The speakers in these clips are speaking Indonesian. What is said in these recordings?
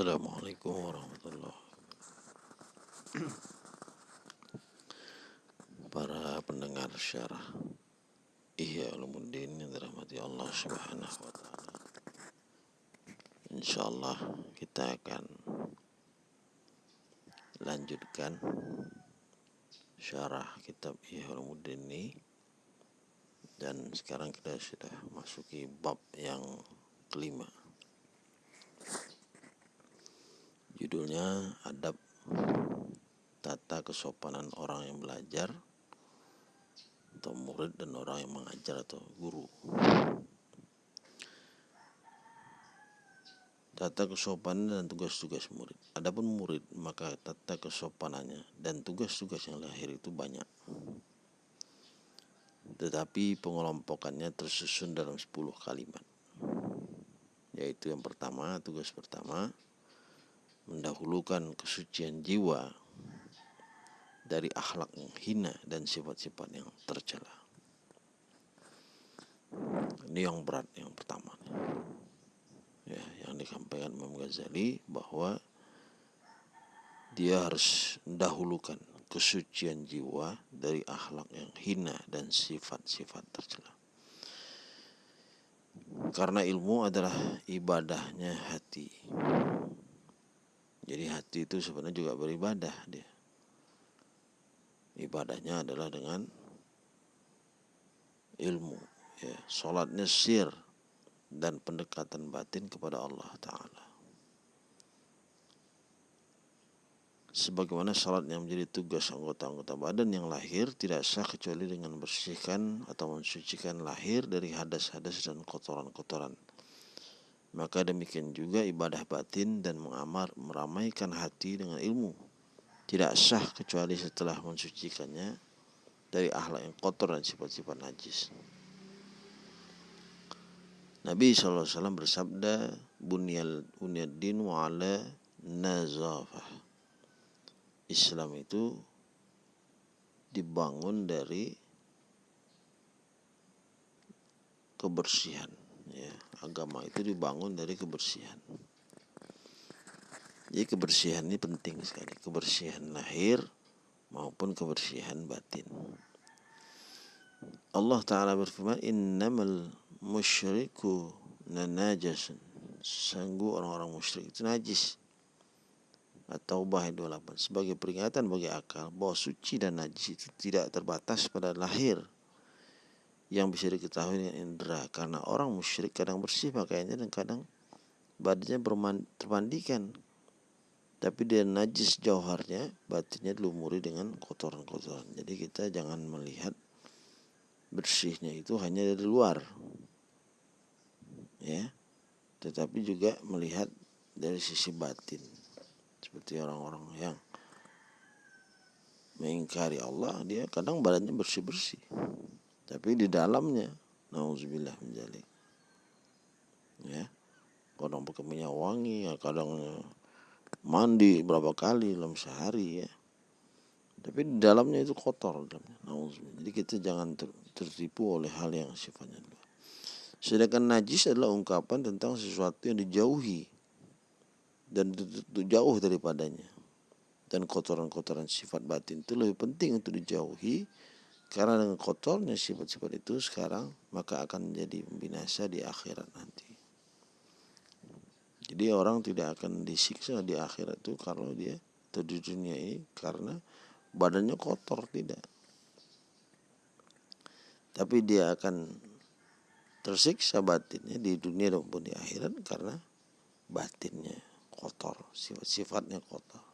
Assalamualaikum warahmatullahi Para pendengar syarah Ihya Ulumuddin yang dirahmati Allah Subhanahu wa taala. Insyaallah kita akan lanjutkan syarah kitab Ihya Ulumuddin ini. Dan sekarang kita sudah masuki bab yang kelima Judulnya Adab Tata Kesopanan Orang yang Belajar atau murid dan orang yang mengajar atau guru. Tata kesopanan dan tugas-tugas murid. Adapun murid, maka tata kesopanannya dan tugas-tugas yang lahir itu banyak. Tetapi pengelompokannya tersusun dalam 10 kalimat. Yaitu yang pertama, tugas pertama, mendahulukan kesucian jiwa dari akhlak yang hina dan sifat-sifat yang tercela. Ini yang berat yang pertama. Ya, yang disampaikan Imam Ghazali bahwa dia harus mendahulukan kesucian jiwa dari akhlak yang hina dan sifat-sifat tercela. Karena ilmu adalah ibadahnya hati. Jadi hati itu sebenarnya juga beribadah dia. Ibadahnya adalah dengan ilmu, ya, salatnya sir dan pendekatan batin kepada Allah Taala. Sebagaimana salat yang menjadi tugas anggota-anggota badan yang lahir tidak sah kecuali dengan bersihkan atau mensucikan lahir dari hadas-hadas dan kotoran-kotoran maka demikian juga ibadah batin dan mengamar meramaikan hati dengan ilmu tidak sah kecuali setelah mensucikannya dari akhlak yang kotor dan sifat-sifat najis. Nabi SAW bersabda, Bunyal din wa ala nazafah. Islam itu dibangun dari kebersihan agama itu dibangun dari kebersihan. Jadi kebersihan ini penting sekali. Kebersihan lahir maupun kebersihan batin. Allah Ta'ala berfirman innamal musyriku nanajasun. Sanggup orang-orang musyrik itu najis. Atau bahaya 28 sebagai peringatan bagi akal bahwa suci dan najis itu tidak terbatas pada lahir yang bisa diketahui dengan indera. Karena orang musyrik kadang bersih pakaiannya dan kadang badannya termandikan. Tapi dia najis jauharnya batinnya dilumuri dengan kotoran-kotoran. Jadi kita jangan melihat bersihnya itu hanya dari luar. Ya. Tetapi juga melihat dari sisi batin. Seperti orang-orang yang mengingkari Allah dia kadang badannya bersih-bersih tapi di dalamnya nauzubillah menjalik ya. Kadang pakai minyak wangi ya kadang mandi berapa kali dalam sehari ya. Tapi di dalamnya itu kotor nauzubillah. Jadi kita jangan ter, tertipu oleh hal yang sifatnya sedangkan najis adalah ungkapan tentang sesuatu yang dijauhi dan jauh daripadanya. Dan kotoran-kotoran sifat batin itu lebih penting untuk dijauhi karena dengan kotornya sifat-sifat itu sekarang maka akan menjadi binasa di akhirat nanti. Jadi orang tidak akan disiksa di akhirat itu kalau dia atau dunia ini karena badannya kotor tidak. Tapi dia akan tersiksa batinnya di dunia maupun di akhirat karena batinnya kotor, sifat-sifatnya kotor.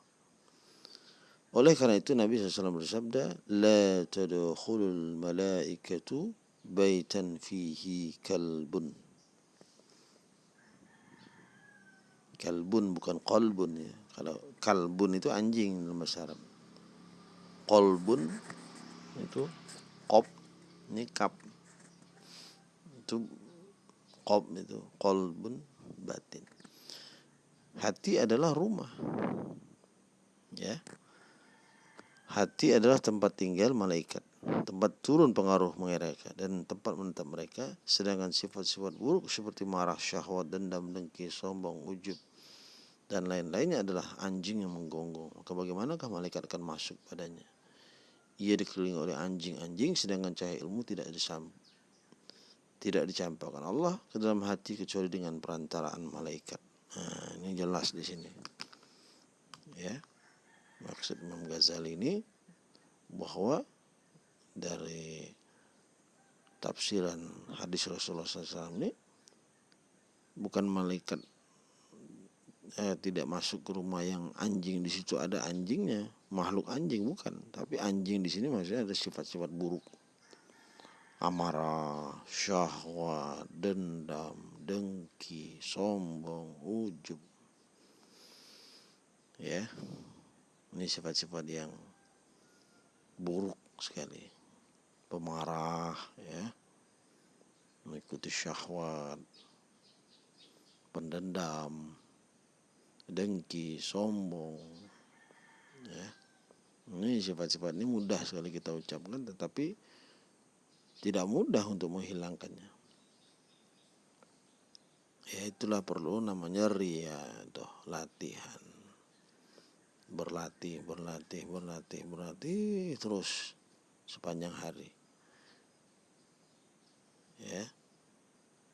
Oleh karena itu Nabi SAW bersabda, La tadkhulul malaikatu baitan fihi kalbun. Kalbun bukan kolbun ya. Kalau kalbun itu anjing dalam bahasa Arab. Kolbun itu kop, ini kap. Itu kop itu kolbun batin. Hati adalah rumah. Ya Hati adalah tempat tinggal malaikat, tempat turun pengaruh mereka dan tempat menetap mereka. Sedangkan sifat-sifat buruk seperti marah, syahwat, dendam, dengki, sombong, ujub, dan lain-lainnya adalah anjing yang menggonggong. Maka bagaimanakah malaikat akan masuk padanya? Ia dikelilingi oleh anjing-anjing sedangkan cahaya ilmu tidak disam tidak dicampurkan Allah ke dalam hati kecuali dengan perantaraan malaikat. Nah, ini jelas di sini. Ya. Maksud Imam Ghazali ini bahwa dari tafsiran hadis Rasulullah SAW ini bukan malaikat eh, tidak masuk ke rumah yang anjing di situ ada anjingnya makhluk anjing bukan. Tapi anjing di sini maksudnya ada sifat-sifat buruk. Amarah syahwat dendam dengki sombong ujub. Ya ini sifat-sifat yang buruk sekali pemarah ya mengikuti syahwat pendendam, dengki, sombong. Ya. Ini sifat-sifat ini mudah sekali kita ucapkan tetapi tidak mudah untuk menghilangkannya. Ya itulah perlu namanya ria, toh, latihan. Berlatih, berlatih, berlatih, berlatih terus sepanjang hari. Ya.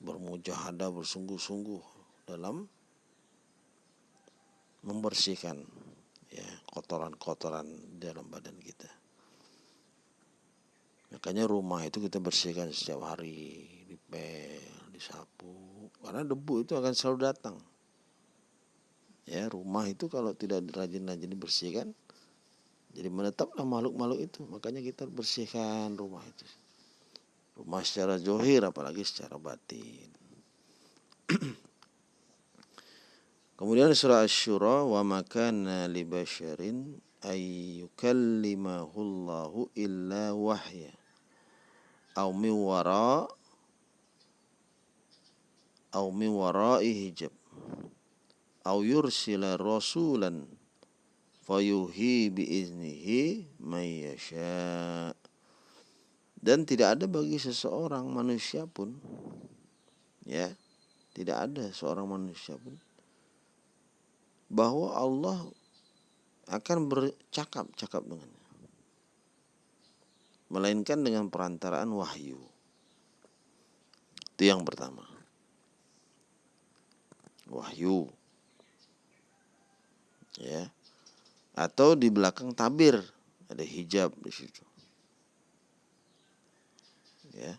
Bermujahadah bersungguh-sungguh dalam membersihkan ya kotoran-kotoran dalam badan kita. Makanya rumah itu kita bersihkan setiap hari, dipel, disapu, karena debu itu akan selalu datang. Ya, rumah itu kalau tidak rajin-rajin dibersihkan, jadi menetaplah makhluk-makhluk itu. Makanya kita bersihkan rumah itu. Rumah secara johir apalagi secara batin. Kemudian surah Asy-Syura wa makana li basyarin ay illa wahya aw min wara aw min hijab aw yursila rasulan fayuhi bi iznihi may yasha dan tidak ada bagi seseorang manusia pun ya tidak ada seorang manusia pun bahwa Allah akan bercakap-cakap dengannya. Melainkan dengan perantaraan wahyu. Itu yang pertama. Wahyu. Ya. Atau di belakang tabir ada hijab di situ. Ya.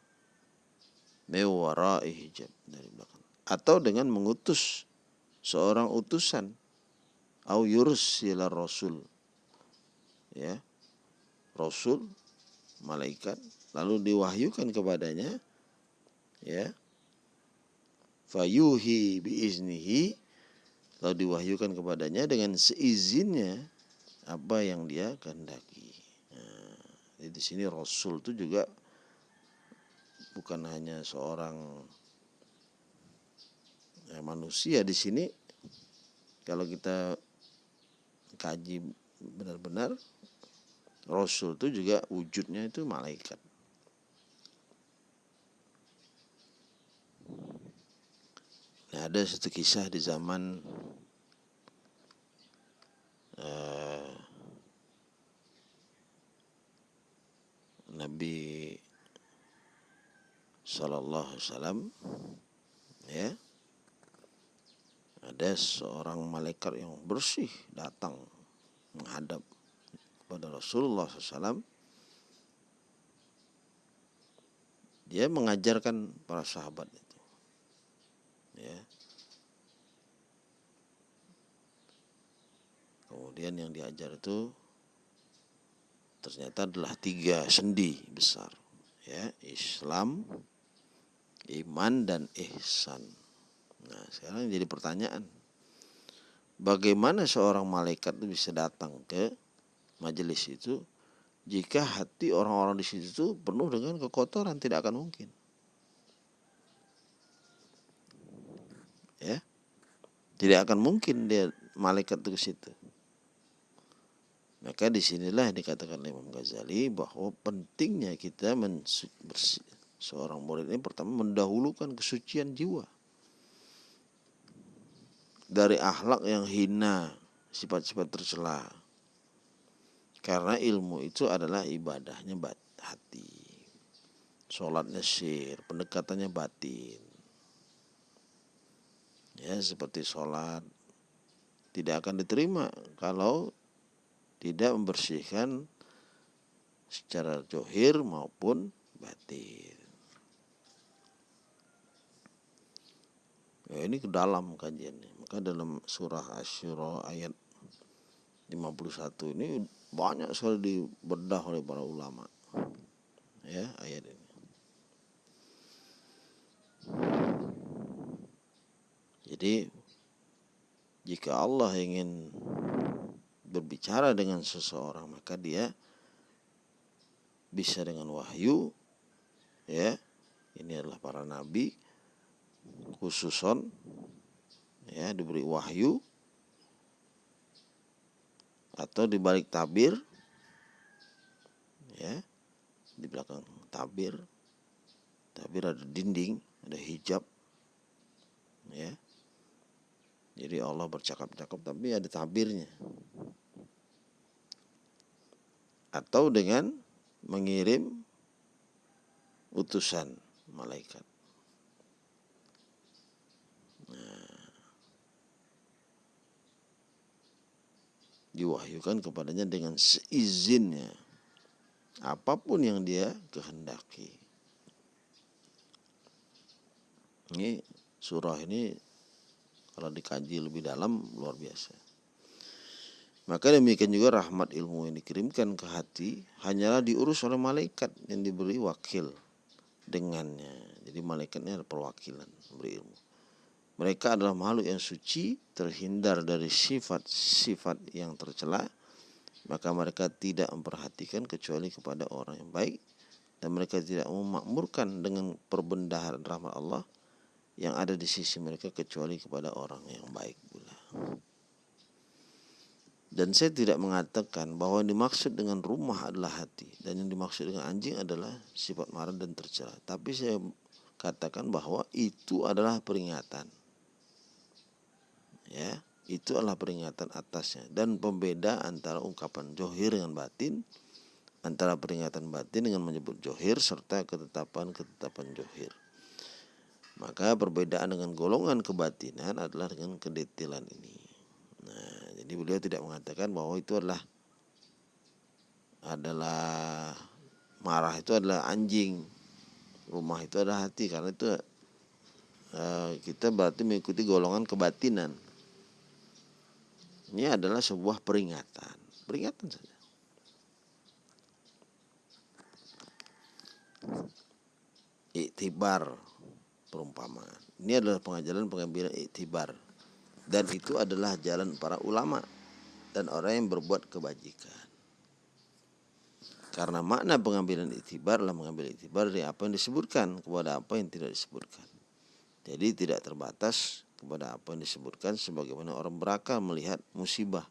Mewarai hijab dari belakang. Atau dengan mengutus seorang utusan au yursila rasul ya rasul malaikat lalu diwahyukan kepadanya ya fayuhi biiznihi lalu diwahyukan kepadanya dengan seizinnya apa yang dia kehendaki nah, di sini rasul itu juga bukan hanya seorang ya, manusia di sini kalau kita kaji benar-benar Rasul itu juga wujudnya itu malaikat. Nah, ada satu kisah di zaman uh, Nabi Sallallahu Alaihi Wasallam ya. Ada seorang malaikat yang bersih datang menghadap kepada Rasulullah SAW dia mengajarkan para sahabat itu ya kemudian yang diajar itu ternyata adalah tiga sendi besar ya Islam iman dan ihsan nah sekarang jadi pertanyaan bagaimana seorang malaikat itu bisa datang ke majelis itu jika hati orang-orang di situ itu penuh dengan kekotoran tidak akan mungkin. Ya. Tidak akan mungkin dia malaikat itu ke situ. Maka di sinilah dikatakan Imam Ghazali bahwa pentingnya kita seorang murid ini pertama mendahulukan kesucian jiwa dari akhlak yang hina, sifat-sifat tercela. Karena ilmu itu adalah ibadahnya hati. Sholatnya syir, pendekatannya batin. Ya, seperti sholat tidak akan diterima kalau tidak membersihkan secara johir maupun batin. Ya, ini ke dalam kajiannya. Maka dalam surah Asyura ayat 51 ini banyak sekali dibedah oleh para ulama. Ya, ayat ini. Jadi jika Allah ingin berbicara dengan seseorang maka dia bisa dengan wahyu ya. Ini adalah para nabi khususon ya diberi wahyu atau di balik tabir ya di belakang tabir. Tabir ada dinding ada hijab ya. Jadi Allah bercakap-cakap tapi ada tabirnya atau dengan mengirim utusan malaikat diwahyukan kepadanya dengan seizinnya apa pun yang dia kehendaki. Ini surah ini kalau dikaji lebih dalam luar biasa. Maka demikian juga rahmat ilmu yang dikirimkan ke hati hanyalah diurus oleh malaikat yang diberi wakil dengannya. Jadi malaikatnya ada perwakilan beri ilmu. Mereka adalah makhluk yang suci, terhindar dari sifat-sifat yang tercela, maka mereka tidak memperhatikan kecuali kepada orang yang baik dan mereka tidak memakmurkan dengan perbendaharaan rahmat Allah yang ada di sisi mereka kecuali kepada orang yang baik pula. Dan saya tidak mengatakan bahwa yang dimaksud dengan rumah adalah hati. Dan yang dimaksud dengan anjing adalah sifat marah dan tercela. Tapi saya katakan bahwa itu adalah peringatan. Ya itu adalah peringatan atasnya. Dan pembeda antara ungkapan johir dengan batin antara peringatan batin dengan menyebut johir serta ketetapan-ketetapan johir. Maka perbedaan dengan golongan kebatinan adalah dengan kedetilan ini jadi beliau tidak mengatakan bahwa itu adalah adalah marah itu adalah anjing rumah itu adalah hati karena itu uh, kita berarti mengikuti golongan kebatinan ini adalah sebuah peringatan. Peringatan saja. Iktibar perumpamaan. Ini adalah pengajaran pengambilan iktibar. Dan itu adalah jalan para ulama dan orang yang berbuat kebajikan. Karena makna pengambilan iktibar adalah mengambil iktibar dari apa yang disebutkan kepada apa yang tidak disebutkan. Jadi tidak terbatas kepada apa yang disebutkan sebagaimana orang berakal melihat musibah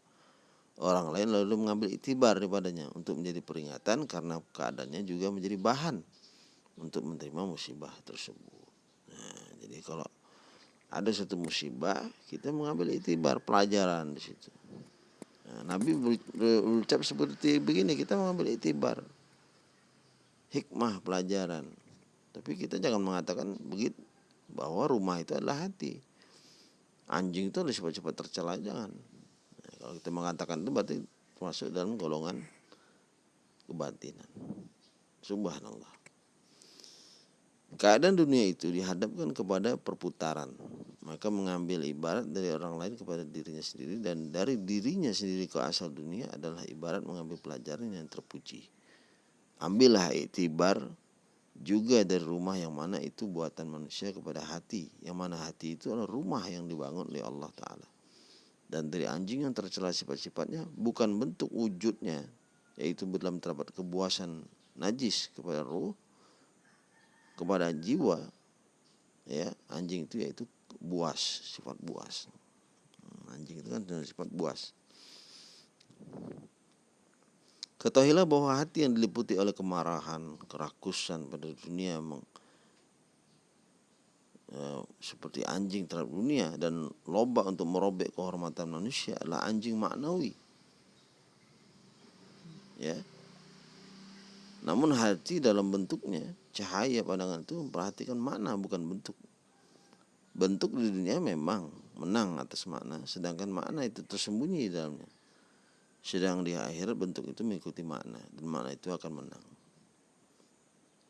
orang lain lalu mengambil itibar daripadanya untuk menjadi peringatan karena keadaannya juga menjadi bahan untuk menerima musibah tersebut. Nah, jadi kalau ada satu musibah kita mengambil itibar pelajaran di situ. Nah, Nabi berucap seperti begini kita mengambil itibar. Hikmah pelajaran. Tapi kita jangan mengatakan begitu bahwa rumah itu adalah hati. Anjing itu harus cepat-cepat tercela jangan. Nah, kalau kita mengatakan itu berarti masuk dalam golongan kebatinan. Subhanallah keadaan dunia itu dihadapkan kepada perputaran. Maka mengambil ibarat dari orang lain kepada dirinya sendiri dan dari dirinya sendiri ke asal dunia adalah ibarat mengambil pelajaran yang terpuji. Ambillah itibar juga dari rumah yang mana itu buatan manusia kepada hati. Yang mana hati itu adalah rumah yang dibangun oleh Allah Ta'ala. Dan dari anjing yang tercela sifat-sifatnya bukan bentuk wujudnya yaitu dalam terdapat kebuasan najis kepada ruh kepada jiwa ya anjing itu yaitu buas sifat buas. Hmm, anjing itu kan sifat buas. Ketahuilah bahwa hati yang diliputi oleh kemarahan, kerakusan pada dunia meng, uh, seperti anjing terhadap dunia dan loba untuk merobek kehormatan manusia adalah anjing maknawi. Ya namun hati dalam bentuknya cahaya pandangan itu memperhatikan makna bukan bentuk. Bentuk di dunia memang menang atas makna sedangkan makna itu tersembunyi di dalamnya. Sedang di akhirat bentuk itu mengikuti makna dan makna itu akan menang.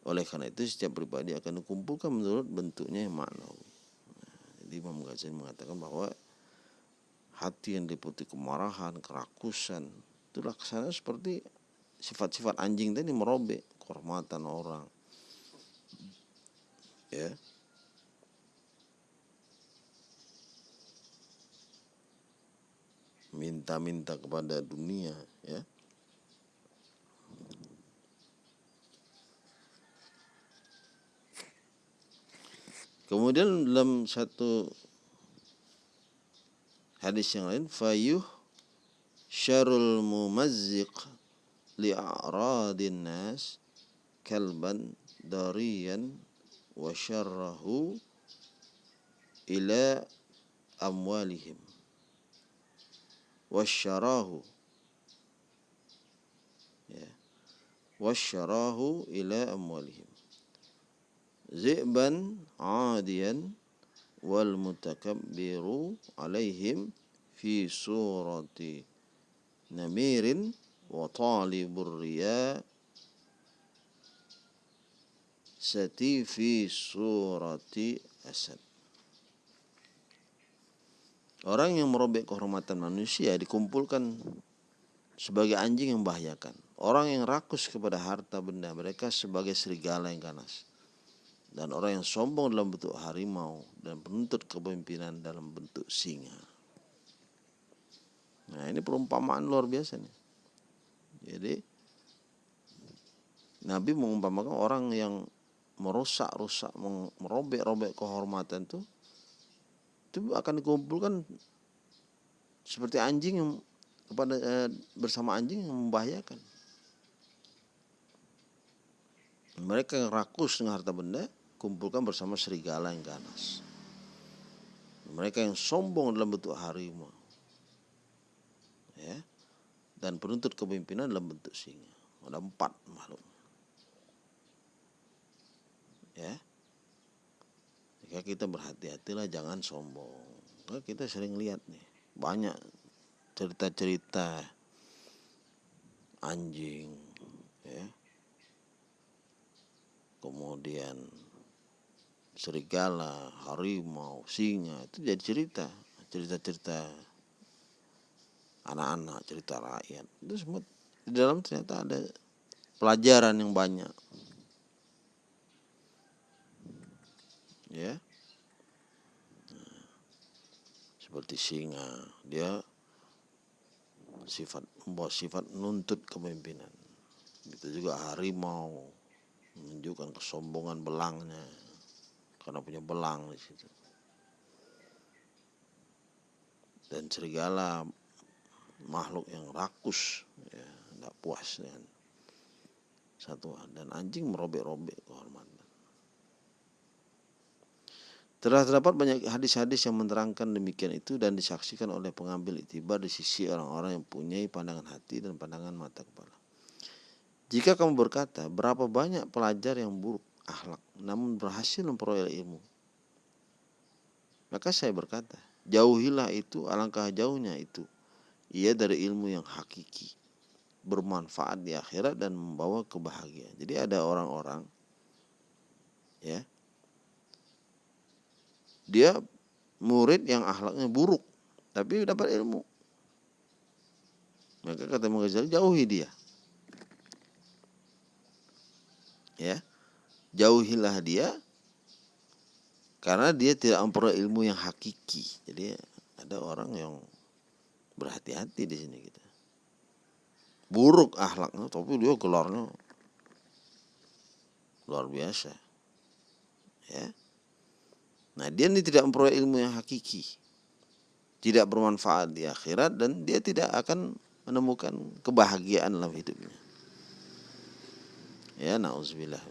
Oleh karena itu setiap pribadi akan dikumpulkan menurut bentuknya yang makna. Nah, jadi Imam Ghazali mengatakan bahwa hati yang diputi kemarahan, kerakusan, itu laksana seperti sifat-sifat anjing tadi merobek kehormatan orang. Ya. Minta-minta kepada dunia, ya. Kemudian dalam satu hadis yang lain fayuh syarul mumazziq لأعراض الناس كلبا ضريا وشره إلى أموالهم. واشتراه واشتراه إلى أموالهم. ذئبا عاديا والمتكبر عليهم في صورة نمير wa talibur riya sati fi surati asad Orang yang merobek kehormatan manusia dikumpulkan sebagai anjing yang membahayakan. Orang yang rakus kepada harta benda mereka sebagai serigala yang ganas dan orang yang sombong dalam bentuk harimau dan penuntut kepemimpinan dalam bentuk singa. Nah ini perumpamaan luar biasa nih. Jadi Nabi mengumpamakan orang yang merusak-rusak, merobek-robek kehormatan itu itu akan dikumpulkan seperti anjing yang kepada eh, bersama anjing yang membahayakan. Mereka yang rakus dengan harta benda kumpulkan bersama serigala yang ganas. Mereka yang sombong dalam bentuk harimau. Ya. Dan penuntut kepemimpinan dalam bentuk singa. Ada empat makhluk. Ya. Jika kita berhati-hatilah jangan sombong. Nah, kita sering lihat nih banyak cerita-cerita anjing ya kemudian serigala, harimau, singa itu jadi cerita, cerita-cerita anak-anak, cerita rakyat. Itu semua di dalam ternyata ada pelajaran yang banyak. Ya. Seperti singa, dia sifat membawa sifat nuntut kepemimpinan. Itu juga harimau menunjukkan kesombongan belangnya karena punya belang di situ. Dan serigala makhluk yang rakus, ya, tidak puas dengan satuan dan anjing merobek-robek kehormatan. Telah terdapat banyak hadis-hadis yang menerangkan demikian itu dan disaksikan oleh pengambil itibar di sisi orang-orang yang punya pandangan hati dan pandangan mata kepala. Jika kamu berkata, berapa banyak pelajar yang buruk akhlak namun berhasil memperoleh ilmu. Maka saya berkata, jauhilah itu alangkah jauhnya itu. Ia dari ilmu yang hakiki, bermanfaat di akhirat dan membawa kebahagiaan. Jadi ada orang-orang ya. Dia murid yang akhlaknya buruk tapi dapat ilmu. Maka kata Mughazali jauhi dia. Ya jauhilah dia karena dia tidak memperoleh ilmu yang hakiki. Jadi ada orang yang berhati-hati di sini kita. Buruk akhlaknya, tapi dia gelarnya luar biasa. Ya. Nah, dia ini tidak memperoleh ilmu yang hakiki. Tidak bermanfaat di akhirat dan dia tidak akan menemukan kebahagiaan dalam hidupnya. Ya, nauzubillah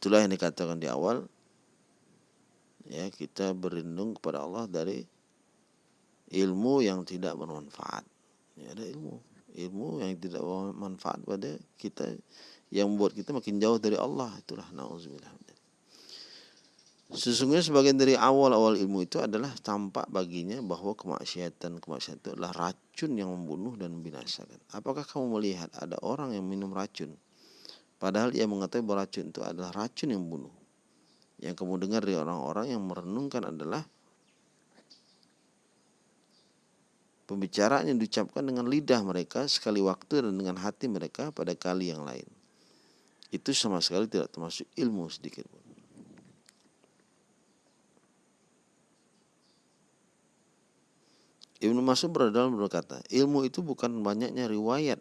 Itulah yang dikatakan di awal ya kita berlindung kepada Allah dari ilmu yang tidak bermanfaat ya ada ilmu ilmu yang tidak bermanfaat pada kita yang membuat kita makin jauh dari Allah itulah nauzubillah Sesungguhnya sebagian dari awal-awal ilmu itu adalah tampak baginya bahwa kemaksiatan kemaksiatan itu adalah racun yang membunuh dan membinasakan. Apakah kamu melihat ada orang yang minum racun, padahal ia mengetahui bahwa racun itu adalah racun yang membunuh? Yang kamu dengar dari orang-orang yang merenungkan adalah pembicaraan yang diucapkan dengan lidah mereka sekali waktu dan dengan hati mereka pada kali yang lain. Itu sama sekali tidak termasuk ilmu sedikit pun. Ibnu Mas'ud dalam berkata, ilmu itu bukan banyaknya riwayat.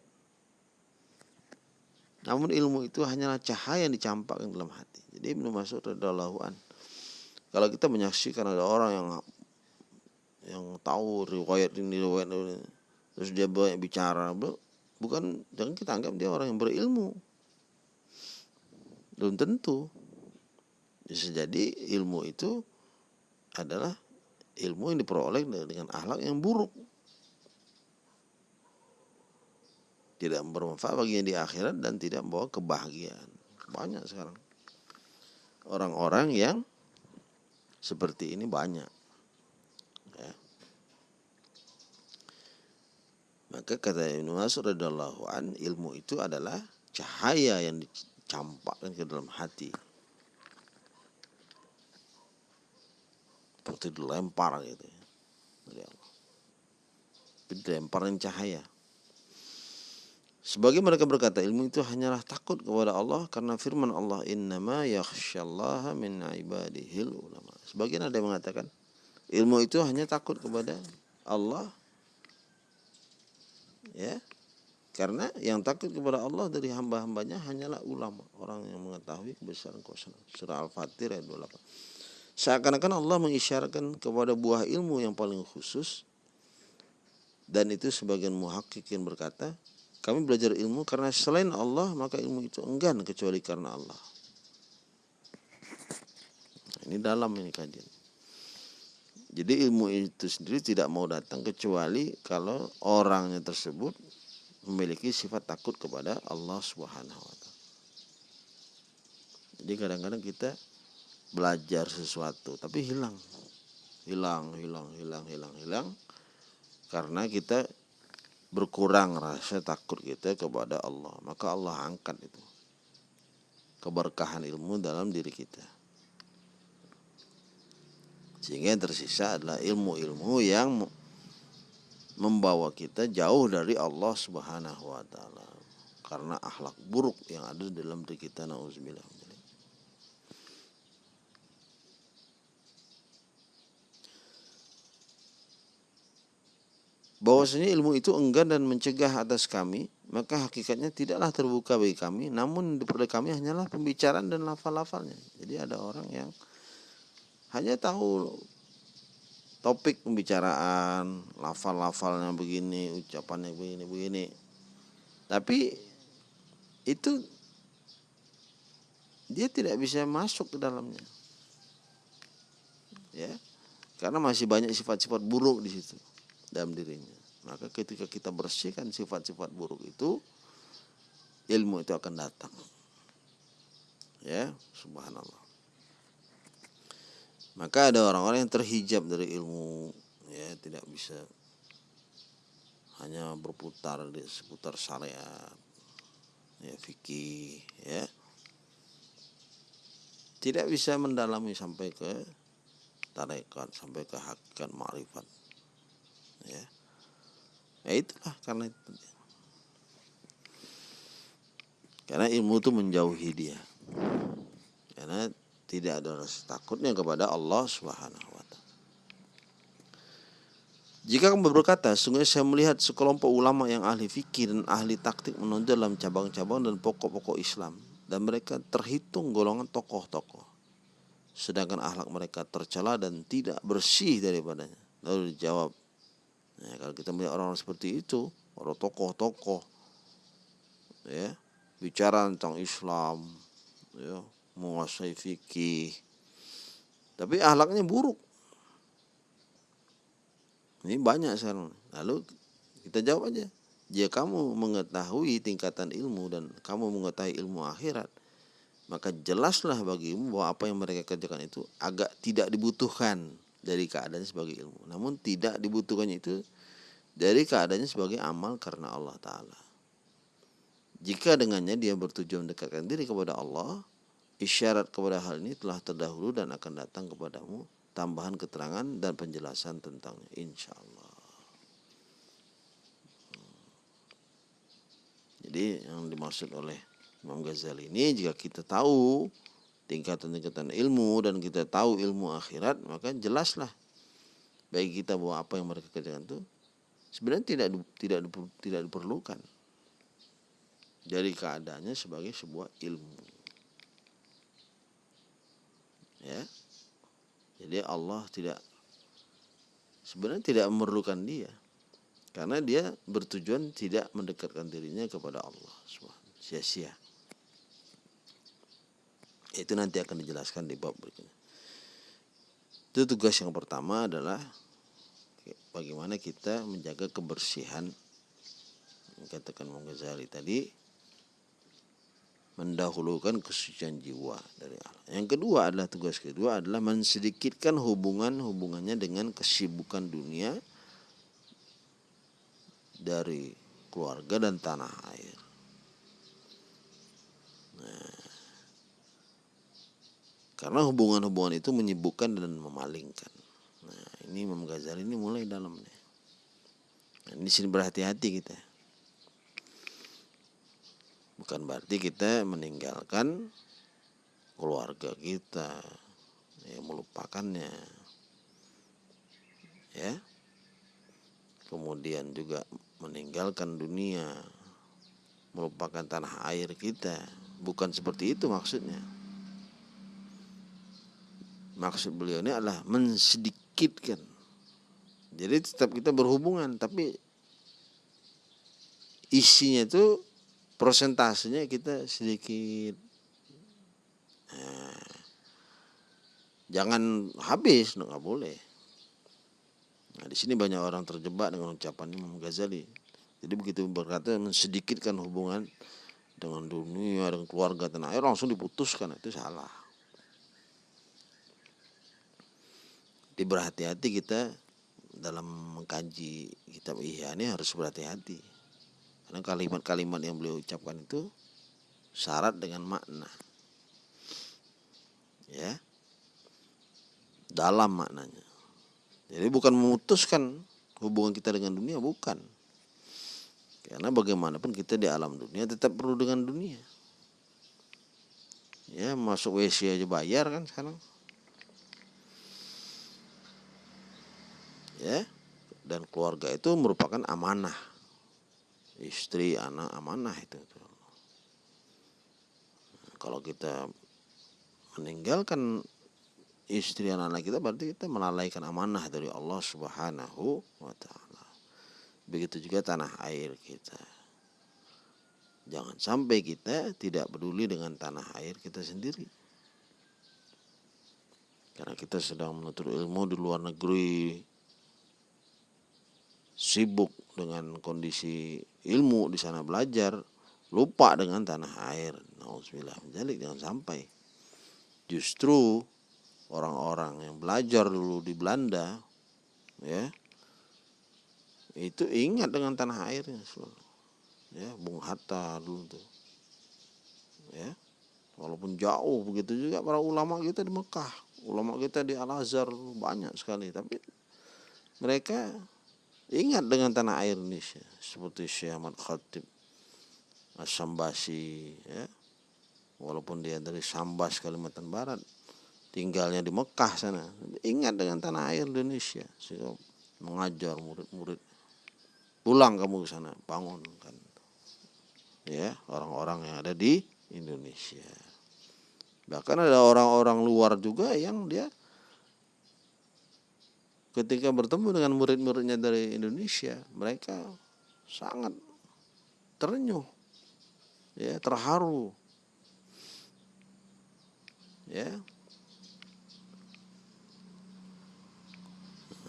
Namun ilmu itu hanyalah cahaya yang dicampakkan dalam hati. Jadi Ibnu Mas'ud radhiyallahu an. Kalau kita menyaksikan ada orang yang yang tahu riwayat ini riwayat ini, terus dia banyak bicara, bukan jangan kita anggap dia orang yang berilmu. Belum tentu. Bisa jadi ilmu itu adalah ilmu yang diperoleh dengan akhlak yang buruk. Tidak bermanfaat baginya di akhirat dan tidak membawa kebahagiaan. Banyak sekarang. Orang-orang yang seperti ini banyak. Maka kata Ibnu Mas'ud radhiyallahu an, ilmu itu adalah cahaya yang dicampakkan ke dalam hati. seperti dilempar gitu ya dari Allah. Dilemparin cahaya. Sebagai mereka berkata ilmu itu hanyalah takut kepada Allah karena firman Allah innama yakhsyallaha min ibadihil ulama. Sebagian ada yang mengatakan ilmu itu hanya takut kepada Allah ya karena yang takut kepada Allah dari hamba-hambanya hanyalah ulama orang yang mengetahui kebesaran kuasa surah al-fatir ayat 28 Seakan-akan Allah mengisyaratkan kepada buah ilmu yang paling khusus dan itu sebagian muhakkikin berkata, kami belajar ilmu karena selain Allah maka ilmu itu enggan kecuali karena Allah. Ini dalam ini kajian. Jadi ilmu itu sendiri tidak mau datang kecuali kalau orangnya tersebut memiliki sifat takut kepada Allah Subhanahu wa taala. Jadi kadang-kadang kita belajar sesuatu tapi hilang. Hilang hilang hilang hilang hilang karena kita berkurang rasa takut kita kepada Allah. Maka Allah angkat itu keberkahan ilmu dalam diri kita sehingga yang tersisa adalah ilmu-ilmu yang membawa kita jauh dari Allah Subhanahu wa taala. Karena akhlak buruk yang ada dalam diri kita nauzubillah bahwasanya ilmu itu enggan dan mencegah atas kami, maka hakikatnya tidaklah terbuka bagi kami, namun diperoleh kami hanyalah pembicaraan dan lafal-lafalnya. Jadi ada orang yang hanya tahu topik pembicaraan, lafal-lafalnya begini, ucapannya begini, begini. Tapi itu dia tidak bisa masuk ke dalamnya. Ya. Karena masih banyak sifat-sifat buruk di situ dalam dirinya. Maka ketika kita bersihkan sifat-sifat buruk itu, ilmu itu akan datang. Ya, subhanallah. Maka ada orang-orang yang terhijab dari ilmu, ya tidak bisa hanya berputar di seputar syariat, ya fikih, ya. Tidak bisa mendalami sampai ke tarekat, sampai ke hakikat ma'rifat ya. Ya itulah karena itu karena ilmu itu menjauhi dia. Karena tidak ada rasa takutnya kepada Allah Subhanahu wa taala. Jika kamu berkata, sungguh saya melihat sekelompok ulama yang ahli fikih dan ahli taktik menonjol dalam cabang-cabang dan pokok-pokok Islam dan mereka terhitung golongan tokoh-tokoh. Sedangkan akhlak mereka tercela dan tidak bersih daripadanya. Lalu dijawab, Ya, kalau kita melihat orang, -orang seperti itu, orang tokoh-tokoh, ya bicara tentang Islam, ya menguasai fikih, tapi ahlaknya buruk. Ini banyak sekarang lalu kita jawab aja. Jika kamu mengetahui tingkatan ilmu dan kamu mengetahui ilmu akhirat maka jelaslah bagimu bahwa apa yang mereka kerjakan itu agak tidak dibutuhkan dari keadaannya sebagai ilmu. Namun tidak dibutuhkannya itu dari keadaannya sebagai amal karena Allah Ta'ala. Jika dengannya dia bertujuan mendekatkan diri kepada Allah isyarat kepada hal ini telah terdahulu dan akan datang kepadamu tambahan keterangan dan penjelasan tentangnya. Insya Allah. Jadi yang dimaksud oleh Imam Ghazali ini jika kita tahu tingkatan-tingkatan ilmu dan kita tahu ilmu akhirat maka jelaslah bagi kita bahwa apa yang mereka kerjakan itu sebenarnya tidak tidak tidak diperlukan. Dari keadaannya sebagai sebuah ilmu ya. Jadi Allah tidak sebenarnya tidak memerlukan dia. Karena dia bertujuan tidak mendekatkan dirinya kepada Allah sia-sia. Itu nanti akan dijelaskan di bab berikutnya. Itu tugas yang pertama adalah bagaimana kita menjaga kebersihan. Katakan Ghazali tadi mendahulukan kesucian jiwa dari Allah. Yang kedua adalah tugas kedua adalah mensedikitkan hubungan-hubungannya dengan kesibukan dunia dari keluarga dan tanah air. Nah, karena hubungan-hubungan itu menyibukkan dan memalingkan. Nah, ini Imam Ghazali ini mulai dalam nih. Nah, sini berhati-hati kita. Bukan berarti kita meninggalkan keluarga kita, ya melupakannya. Ya. Kemudian juga meninggalkan dunia, melupakan tanah air kita. Bukan seperti itu maksudnya. Maksud beliau ini adalah mensedikitkan. Jadi tetap kita berhubungan, tapi isinya itu prosentasenya kita sedikit nah, jangan habis nggak boleh. Nah di sini banyak orang terjebak dengan ucapan Imam Ghazali. Jadi begitu berkata mensedikitkan hubungan dengan dunia dengan keluarga tanah air langsung diputuskan itu salah. Jadi berhati-hati kita dalam mengkaji kitab Ihya ini harus berhati-hati karena kalimat-kalimat yang beliau ucapkan itu syarat dengan makna. Ya. Dalam maknanya. Jadi bukan memutuskan hubungan kita dengan dunia, bukan. Karena bagaimanapun kita di alam dunia tetap perlu dengan dunia. Ya, masuk WC aja bayar kan sekarang. Ya. Dan keluarga itu merupakan amanah istri anak amanah itu kalau kita meninggalkan istri anak-anak kita berarti kita melalaikan amanah dari Allah Subhanahu wa taala. Begitu juga tanah air kita. Jangan sampai kita tidak peduli dengan tanah air kita sendiri. Karena kita sedang menuntut ilmu di luar negeri, sibuk dengan kondisi ilmu di sana belajar, lupa dengan tanah air. Nauzubillah menjalik jangan sampai. Justru orang-orang yang belajar dulu di Belanda, ya, itu ingat dengan tanah airnya. Ya, Bung Hatta dulu tuh. Ya. Walaupun jauh begitu juga para ulama kita di Mekah, ulama kita di Al Azhar banyak sekali, tapi mereka ingat dengan tanah air Indonesia seperti Syekh Ahmad Khatib Sambasi ya. Walaupun dia dari Sambas Kalimantan Barat tinggalnya di Mekah sana. Ingat dengan tanah air Indonesia sehingga mengajar murid-murid. Pulang kamu ke sana bangun kan ya orang-orang yang ada di Indonesia. Bahkan ada orang-orang luar juga yang dia ketika bertemu dengan murid-muridnya dari Indonesia, mereka sangat terenyuh, ya terharu, ya.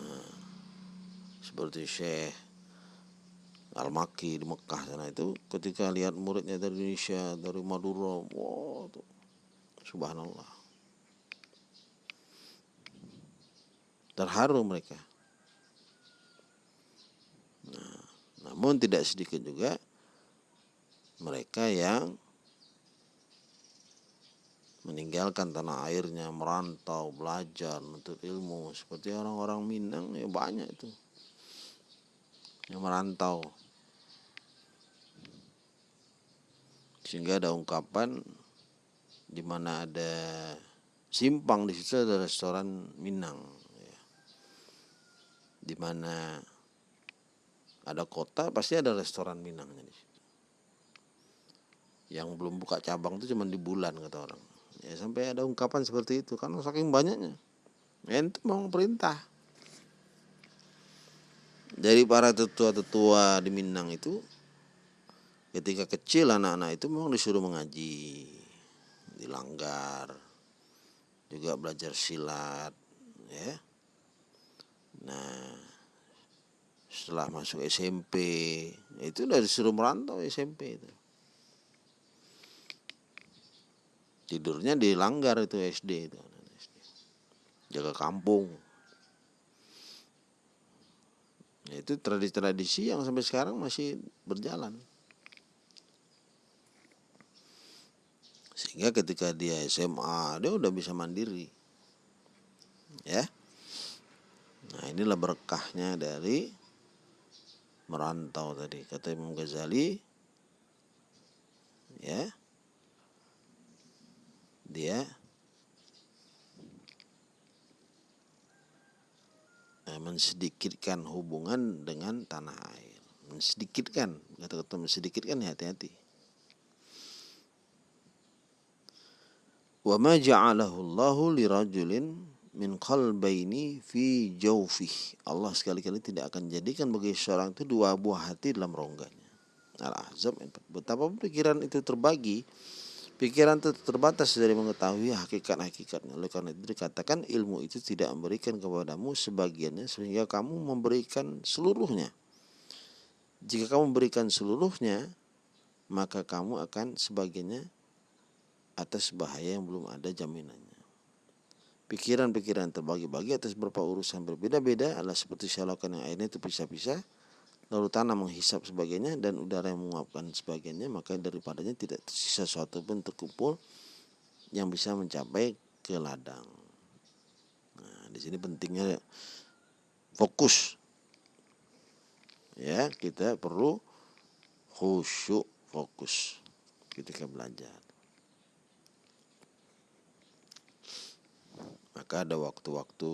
Nah, seperti Syekh Al-Maki di Mekah sana itu ketika lihat muridnya dari Indonesia dari Madura, wow tuh, subhanallah terharu mereka nah, namun tidak sedikit juga mereka yang meninggalkan tanah airnya, merantau, belajar, menuntut ilmu. Seperti orang-orang Minang ya banyak itu yang merantau. Sehingga ada ungkapan di mana ada simpang di situ ada restoran Minang. Di mana ada kota pasti ada restoran Minangnya di situ. Yang belum buka cabang itu cuma di bulan kata orang. Ya sampai ada ungkapan seperti itu karena saking banyaknya. Itu mau perintah. Dari para tetua-tetua di Minang itu ketika kecil anak-anak itu memang disuruh mengaji dilanggar juga belajar silat ya nah setelah masuk SMP itu udah disuruh merantau SMP itu. Tidurnya dilanggar itu SD itu. Jaga kampung. Ya, itu tradisi-tradisi yang sampai sekarang masih berjalan. Sehingga ketika dia SMA dia udah bisa mandiri. Ya? nah inilah berkahnya dari merantau tadi kata Imam Ghazali. Ya. Dia eh, mensedikitkan hubungan dengan tanah air. Mensedikitkan kata-kata mensedikitkan hati-hati. Wa ma ja'alahu Allahu lirajulin min qalbaini fi jawfih Allah sekali-kali tidak akan jadikan bagi seorang itu dua buah hati dalam rongganya Al-Ahzab betapa pikiran itu terbagi Pikiran itu terbatas dari mengetahui hakikat-hakikatnya. Oleh karena itu dikatakan ilmu itu tidak memberikan kepadamu sebagiannya sehingga kamu memberikan seluruhnya. Jika kamu memberikan seluruhnya, maka kamu akan sebagiannya atas bahaya yang belum ada jaminannya. Pikiran-pikiran terbagi-bagi atas beberapa urusan berbeda-beda adalah seperti syalokan yang airnya itu pisah-pisah lalu tanah menghisap sebagainya dan udara yang menguapkan sebagainya maka daripadanya tidak tersisa sesuatu pun terkumpul yang bisa mencapai ke ladang. Nah, di sini pentingnya fokus. Ya, kita perlu khusyuk fokus ketika belajar. Maka ada waktu-waktu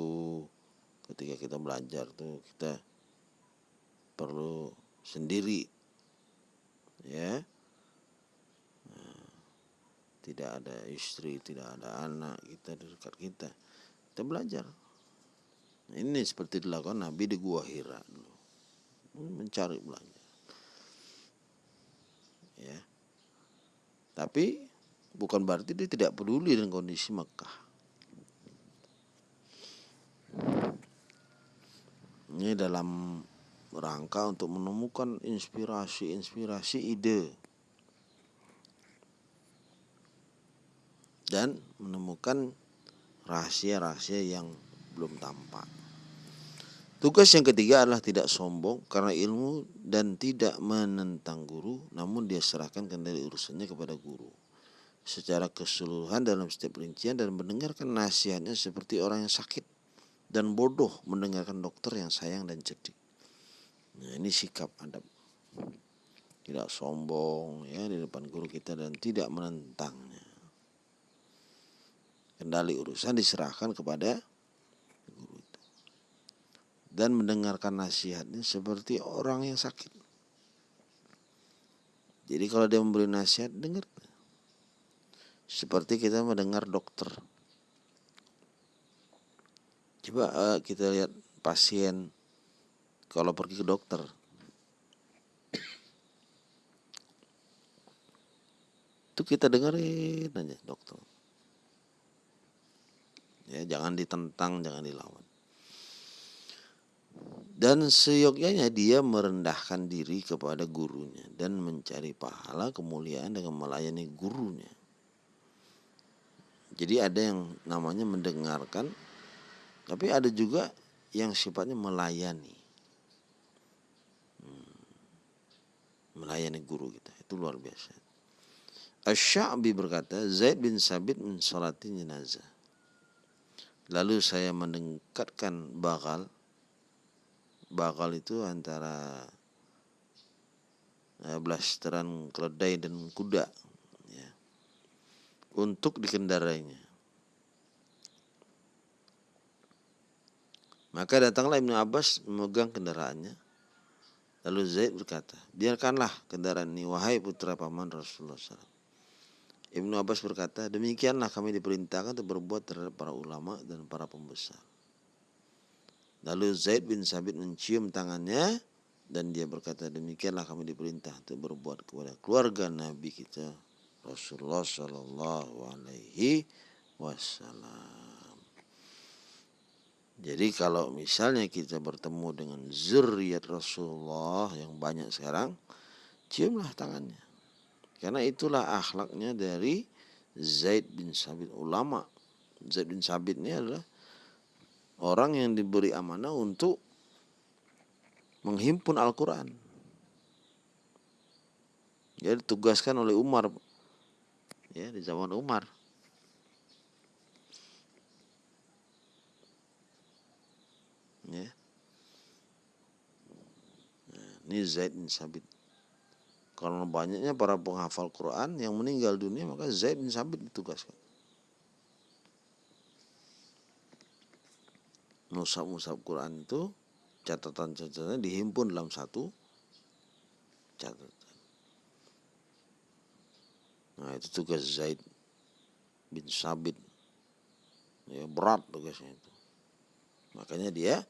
ketika kita belajar tuh kita perlu sendiri ya. Nah, tidak ada istri tidak ada anak kita di dekat kita. Kita belajar. Ini seperti dilakukan Nabi di Gua Hira dulu. Mencari belajar. Ya. Tapi bukan berarti dia tidak peduli dengan kondisi Mekah ini dalam rangka untuk menemukan inspirasi-inspirasi ide dan menemukan rahasia-rahasia yang belum tampak. Tugas yang ketiga adalah tidak sombong karena ilmu dan tidak menentang guru, namun dia serahkan kendali urusannya kepada guru. Secara keseluruhan dalam setiap rincian dan mendengarkan nasihatnya seperti orang yang sakit dan bodoh mendengarkan dokter yang sayang dan cerdik. Nah, ini sikap adab. Tidak sombong ya di depan guru kita dan tidak menentangnya. Kendali urusan diserahkan kepada guru itu. Dan mendengarkan nasihatnya seperti orang yang sakit. Jadi kalau dia memberi nasihat, dengar. Seperti kita mendengar dokter. Coba uh, kita lihat pasien kalau pergi ke dokter. Itu kita dengerin aja dokter. Ya, jangan ditentang, jangan dilawan. dan seyogyanya dia merendahkan diri kepada gurunya dan mencari pahala kemuliaan dengan melayani gurunya. Jadi ada yang namanya mendengarkan, tapi ada juga yang sifatnya melayani. Hmm. Melayani guru kita, itu luar biasa. Asy-Sya'bi berkata, Zaid bin Sabit mensalati jenazah. Lalu saya mendekatkan bakal bakal itu antara eh, blasteran keledai dan kuda ya, untuk dikendarainya. Maka datanglah Ibnu Abbas memegang kendaraannya. Lalu Zaid berkata, biarkanlah kendaraan ini wahai putra paman Rasulullah SAW. Ibnu Abbas berkata, demikianlah kami diperintahkan untuk berbuat terhadap para ulama dan para pembesar. Lalu Zaid bin Sabit mencium tangannya dan dia berkata demikianlah kami diperintah untuk berbuat kepada keluarga Nabi kita Rasulullah Shallallahu Alaihi Wasallam. Jadi kalau misalnya kita bertemu dengan zuriat Rasulullah yang banyak sekarang, ciumlah tangannya. Karena itulah akhlaknya dari Zaid bin Sabit ulama. Zaid bin Sabit ini adalah orang yang diberi amanah untuk menghimpun Al-Quran. Dia ditugaskan oleh Umar ya di zaman Umar. Ya. Nah, ini Zaid bin Sabit. Karena banyaknya para penghafal Quran yang meninggal dunia maka Zaid bin Sabit ditugaskan. musab-musab Quran itu catatan-catatannya dihimpun dalam satu catatan. Nah itu tugas Zaid bin Sabit. Ya, berat tugasnya itu. Makanya dia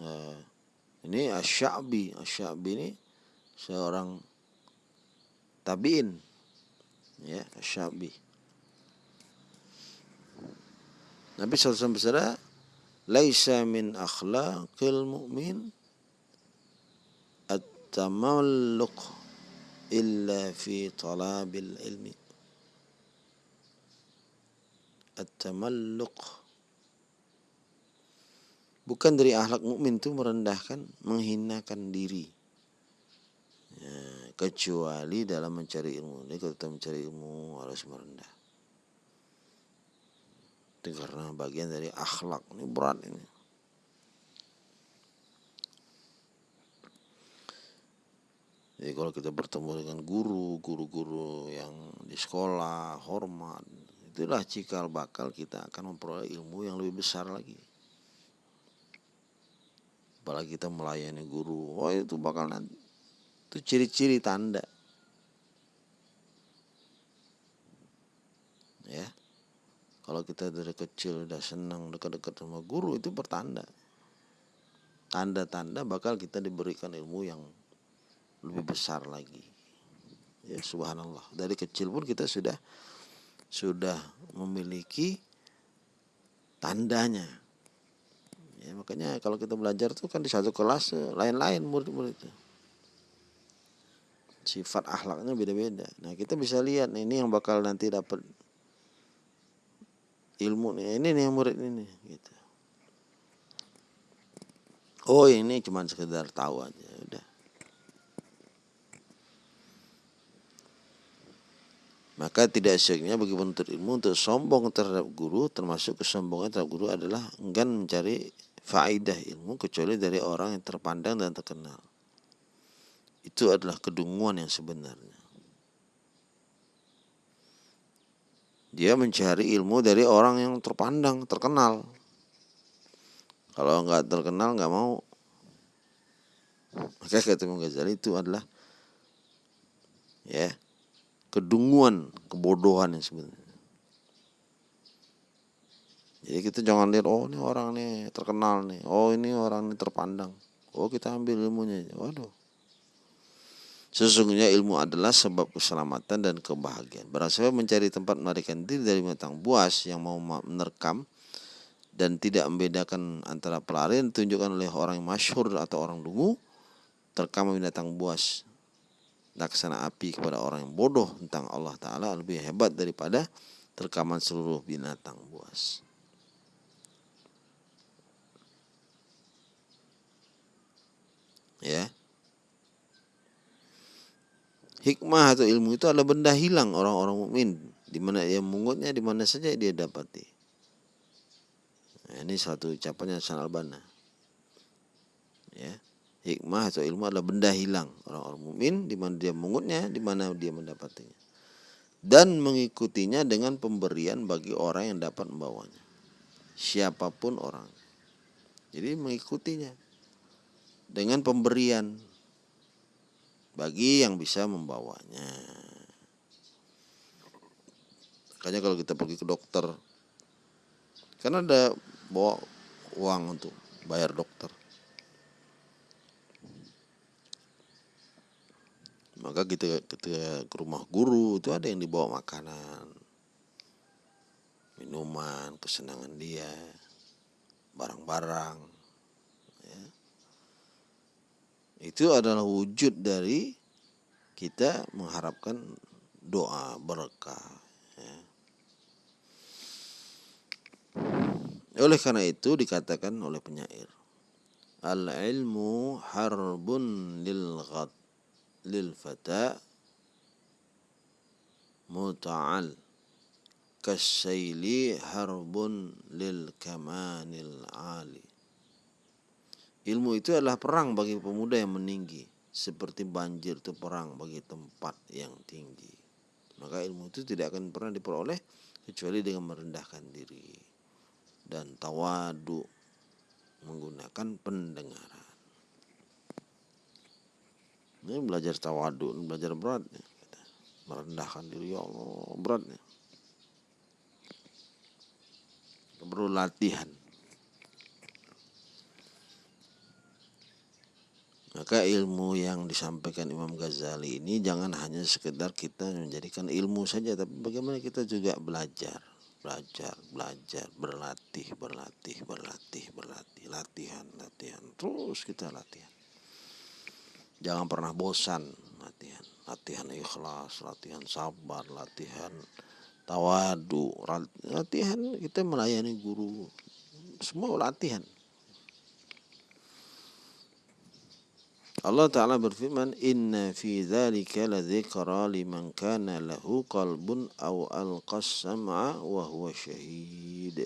uh, ini Asyabi, Asyabi ini seorang tabiin. Ya Asyabi. Nabi SAW bersabda, "Laisa min akhlaqil mu'min at-tamalluq illa fi talabil ilmi." At-tamalluq Bukan dari akhlak mukmin itu merendahkan, menghinakan diri. Ya, kecuali dalam mencari ilmu. Jadi kalau kita mencari ilmu harus merendah itu karena bagian dari akhlak ini berat ini Jadi kalau kita bertemu dengan guru, guru-guru yang di sekolah, hormat, itulah cikal bakal kita akan memperoleh ilmu yang lebih besar lagi. Apalagi kita melayani guru, oh itu bakal nanti itu ciri-ciri tanda. Ya. Kalau kita dari kecil udah senang dekat-dekat sama guru itu pertanda. Tanda-tanda bakal kita diberikan ilmu yang lebih besar lagi. Ya subhanallah. Dari kecil pun kita sudah sudah memiliki tandanya. Ya, makanya kalau kita belajar tuh kan di satu kelas lain-lain murid-murid itu. Sifat akhlaknya beda-beda. Nah, kita bisa lihat ini yang bakal nanti dapat ilmu nih ini nih murid ini gitu oh ini cuma sekedar tahu aja udah maka tidak seyogyanya bagi penuntut ilmu untuk sombong terhadap guru termasuk kesombongan terhadap guru adalah enggan mencari faidah ilmu kecuali dari orang yang terpandang dan terkenal itu adalah kedunguan yang sebenarnya dia mencari ilmu dari orang yang terpandang, terkenal. Kalau nggak terkenal nggak mau. Maka kata Imam Ghazali itu adalah ya kedunguan, kebodohan yang sebenarnya. Jadi kita jangan lihat oh ini orang nih terkenal nih, oh ini orang ini terpandang, oh kita ambil ilmunya, waduh. Sesungguhnya ilmu adalah sebab keselamatan dan kebahagiaan. Siapa mencari tempat melarikan diri dari binatang buas yang mau menerkam dan tidak membedakan antara pelarian ditunjukkan oleh orang yang masyhur atau orang dungu terkam binatang buas. Laksana api kepada orang yang bodoh tentang Allah Ta'ala lebih hebat daripada terkaman seluruh binatang buas. Ya. Hikmah atau ilmu itu adalah benda hilang orang-orang mukmin di mana ia mengutnya di mana saja dia dapati. Nah, ini satu ucapannya Hasan Albana. Ya. Hikmah atau ilmu adalah benda hilang orang-orang mukmin di mana dia mengutnya, di mana dia mendapatinya. Dan mengikutinya dengan pemberian bagi orang yang dapat membawanya. Siapa pun orang. Jadi mengikutinya dengan pemberian bagi yang bisa membawanya. Makanya kalau kita pergi ke dokter, kan ada bawa uang untuk bayar dokter. Maka kita ketika ke rumah guru itu ada yang dibawa makanan, minuman, kesenangan dia, barang-barang. Itu adalah wujud dari kita mengharapkan doa berkah. Ya. Oleh karena itu dikatakan oleh penyair, al ilmu harbun lil ghat lil fata muta'al kasyili harbun lil kamanil ali Ilmu itu adalah perang bagi pemuda yang meninggi, seperti banjir itu perang bagi tempat yang tinggi. Maka ilmu itu tidak akan pernah diperoleh kecuali dengan merendahkan diri dan tawadu menggunakan pendengaran. Ini belajar tawadu, belajar berat, merendahkan diri ya Allah beratnya. Perlu latihan. Maka ilmu yang disampaikan Imam Ghazali ini jangan hanya sekedar kita menjadikan ilmu saja, tapi bagaimana kita juga belajar, belajar, belajar, berlatih, berlatih, berlatih, berlatih, latihan, latihan, terus kita latihan. Jangan pernah bosan latihan, latihan ikhlas, latihan sabar, latihan tawadu, latihan kita melayani guru, semua latihan. Allah Ta'ala berfirman Inna fi dhalika ladhikra liman kana lahu qalbun aw alqas sam'a wa huwa syahid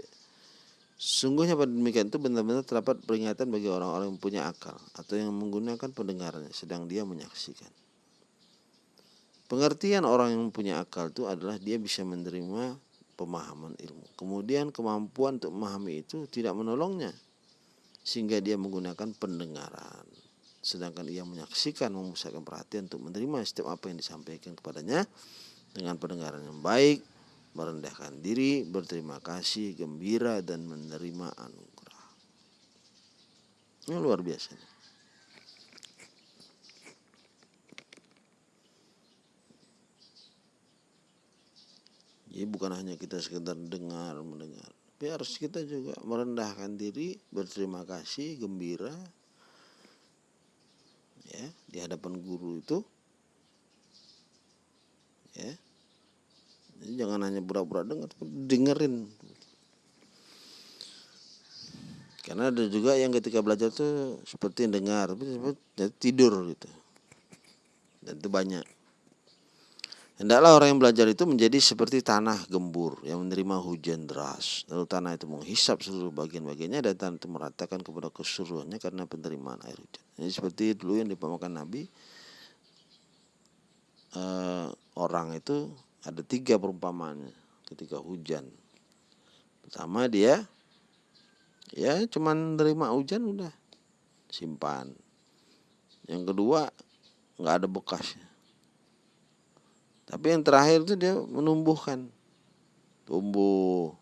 Sungguhnya pada demikian itu benar-benar terdapat peringatan bagi orang-orang yang punya akal atau yang menggunakan pendengarannya sedang dia menyaksikan. Pengertian orang yang punya akal itu adalah dia bisa menerima pemahaman ilmu. Kemudian kemampuan untuk memahami itu tidak menolongnya sehingga dia menggunakan pendengaran sedangkan ia menyaksikan memusatkan perhatian untuk menerima setiap apa yang disampaikan kepadanya dengan pendengaran yang baik merendahkan diri berterima kasih gembira dan menerima anugerah. Ini luar biasa jadi bukan hanya kita sekedar dengar mendengar. Tapi harus kita juga merendahkan diri berterima kasih gembira ya di hadapan guru itu ya. Jadi jangan hanya pura-pura dengar dengerin. Karena ada juga yang ketika belajar tuh seperti dengar tapi tidur gitu. Dan itu banyak Hendaklah orang yang belajar itu menjadi seperti tanah gembur yang menerima hujan deras. Lalu tanah itu menghisap seluruh bagian-bagiannya dan tanah itu meratakan kepada keseluruhannya karena penerimaan air hujan. Jadi seperti dulu yang dipamerkan Nabi, eh, orang itu ada tiga perumpamaannya ketika hujan. Pertama dia ya cuman menerima hujan udah simpan. Yang kedua nggak ada bekasnya tapi yang terakhir itu dia menumbuhkan. Tumbuh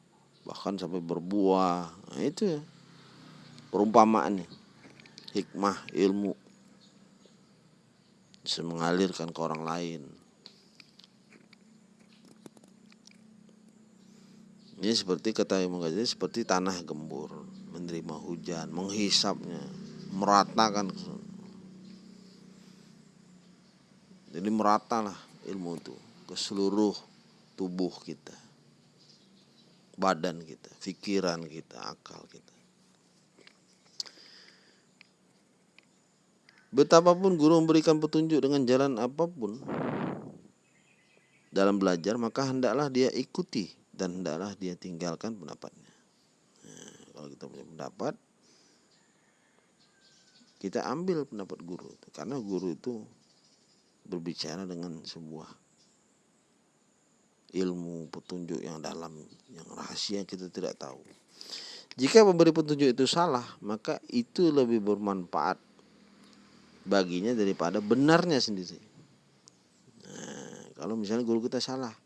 bahkan sampai berbuah. Nah, itu ya. Perumpamaannya. Hikmah, ilmu. Bisa mengalirkan ke orang lain. Ini seperti kata Imam Ghazali seperti tanah gembur, menerima hujan, menghisapnya, meratakan. Jadi meratalah ilmu itu ke seluruh tubuh kita, badan kita, pikiran kita, akal kita. Betapapun guru memberikan petunjuk dengan jalan apa pun dalam belajar, maka hendaklah dia ikuti dan hendaklah dia tinggalkan pendapatnya. Nah, kalau kita punya pendapat, kita ambil pendapat guru karena guru itu berbicara dengan sebuah ilmu petunjuk yang dalam yang rahasia kita tidak tahu. Jika memberi petunjuk itu salah, maka itu lebih bermanfaat baginya daripada benarnya sendiri. Nah, kalau misalnya guru kita salah,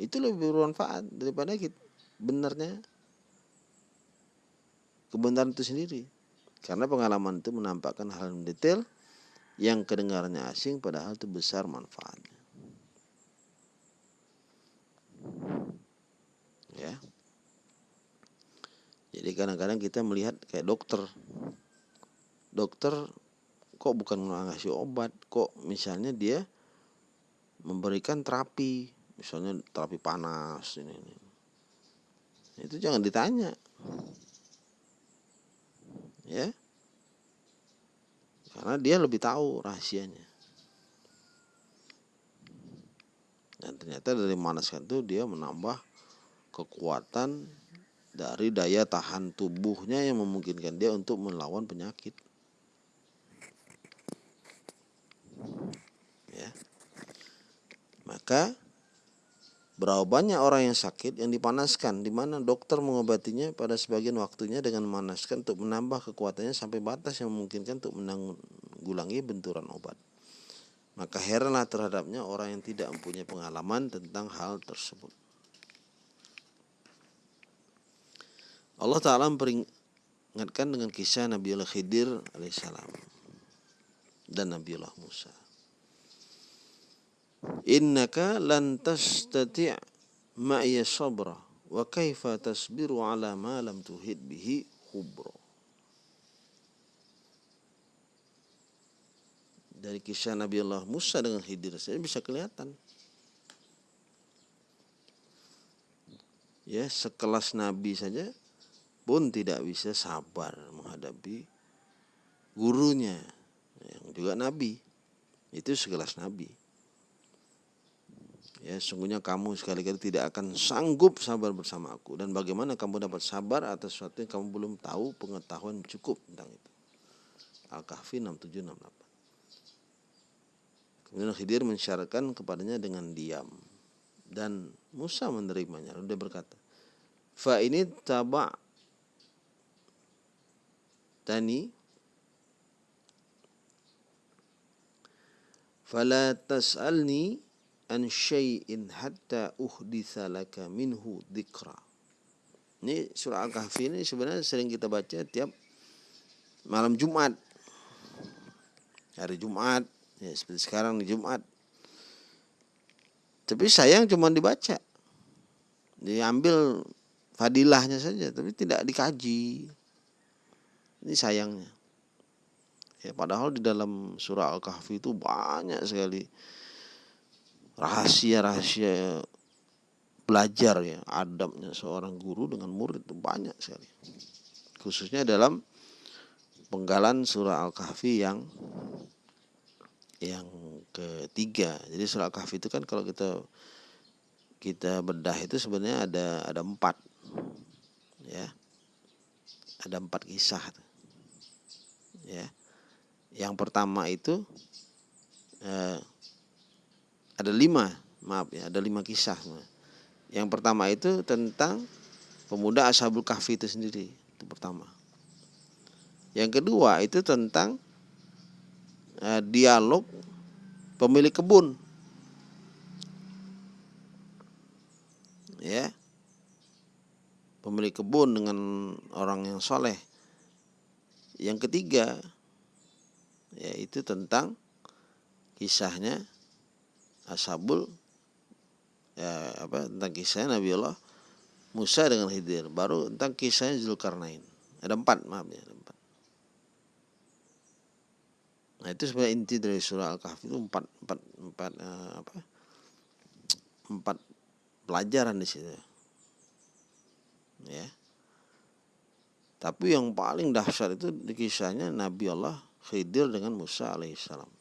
itu lebih bermanfaat daripada kita benarnya kebenaran itu sendiri karena pengalaman itu menampakkan hal yang detail yang kedengarannya asing padahal itu besar manfaatnya. Ya. Jadi kadang-kadang kita melihat kayak dokter. Dokter kok bukan ngasih obat kok misalnya dia memberikan terapi misalnya terapi panas ini, ini. itu jangan ditanya. Ya karena dia lebih tahu rahasianya. Dan ternyata dari manaskan itu dia menambah kekuatan dari daya tahan tubuhnya yang memungkinkan dia untuk melawan penyakit. Ya. Maka Berapa banyak orang yang sakit yang dipanaskan, di mana dokter mengobatinya pada sebagian waktunya dengan memanaskan untuk menambah kekuatannya sampai batas yang memungkinkan untuk menanggulangi benturan obat. Maka heranlah terhadapnya orang yang tidak mempunyai pengalaman tentang hal tersebut. Allah Ta'ala memperingatkan dengan kisah Nabiullah Khidir alaihissalam dan Nabiullah Musa innaka lan tastati' ma'iya sabra wa kaifa tasbiru ala ma lam tuhid bihi khubra. Dari kisah Nabi Allah Musa dengan Khidir saya bisa kelihatan. Ya sekelas Nabi saja pun tidak bisa sabar menghadapi gurunya yang juga Nabi. Itu sekelas Nabi ya sungguhnya kamu sekali-kali tidak akan sanggup sabar bersama aku. Dan bagaimana kamu dapat sabar atas sesuatu yang kamu belum tahu pengetahuan cukup tentang itu. Al-Kahfi 6768 kemudian Khidir mensyaratkan kepadanya dengan diam. Dan Musa menerimanya. Lalu dia berkata fa ini taba tani fala tas'alni an syai'in hatta uhditha laka minhu dzikra. Ini surah Al-Kahfi ini sebenarnya sering kita baca tiap malam Jumat. Hari Jumat, ya seperti sekarang di Jumat. Tapi sayang cuma dibaca. Diambil fadilahnya saja, tapi tidak dikaji. Ini sayangnya. Ya, padahal di dalam surah Al-Kahfi itu banyak sekali rahasia-rahasia belajar ya adabnya seorang guru dengan murid itu banyak sekali. Khususnya dalam penggalan surah Al-Kahfi yang yang ketiga. Jadi surah Al-Kahfi itu kan kalau kita kita bedah itu sebenarnya ada ada empat ya. Ada empat kisah ya. Yang pertama itu eh, ada lima maaf ya ada lima kisah yang pertama itu tentang pemuda ashabul kahfi itu sendiri itu pertama. Yang kedua itu tentang uh, dialog pemilik kebun. Ya. Pemilik kebun dengan orang yang soleh. Yang ketiga yaitu tentang kisahnya ashabul ya apa tentang kisah Nabi Allah Musa dengan Khidir. Baru tentang kisahnya Zulkarnain. Ada empat maaf ya ada empat. Nah itu sebenarnya inti dari surah Al-Kahfi itu empat empat empat uh, apa empat pelajaran di situ. Ya. Tapi yang paling dahsyat itu di kisahnya Nabi Allah Khidir dengan Musa alaihissalam.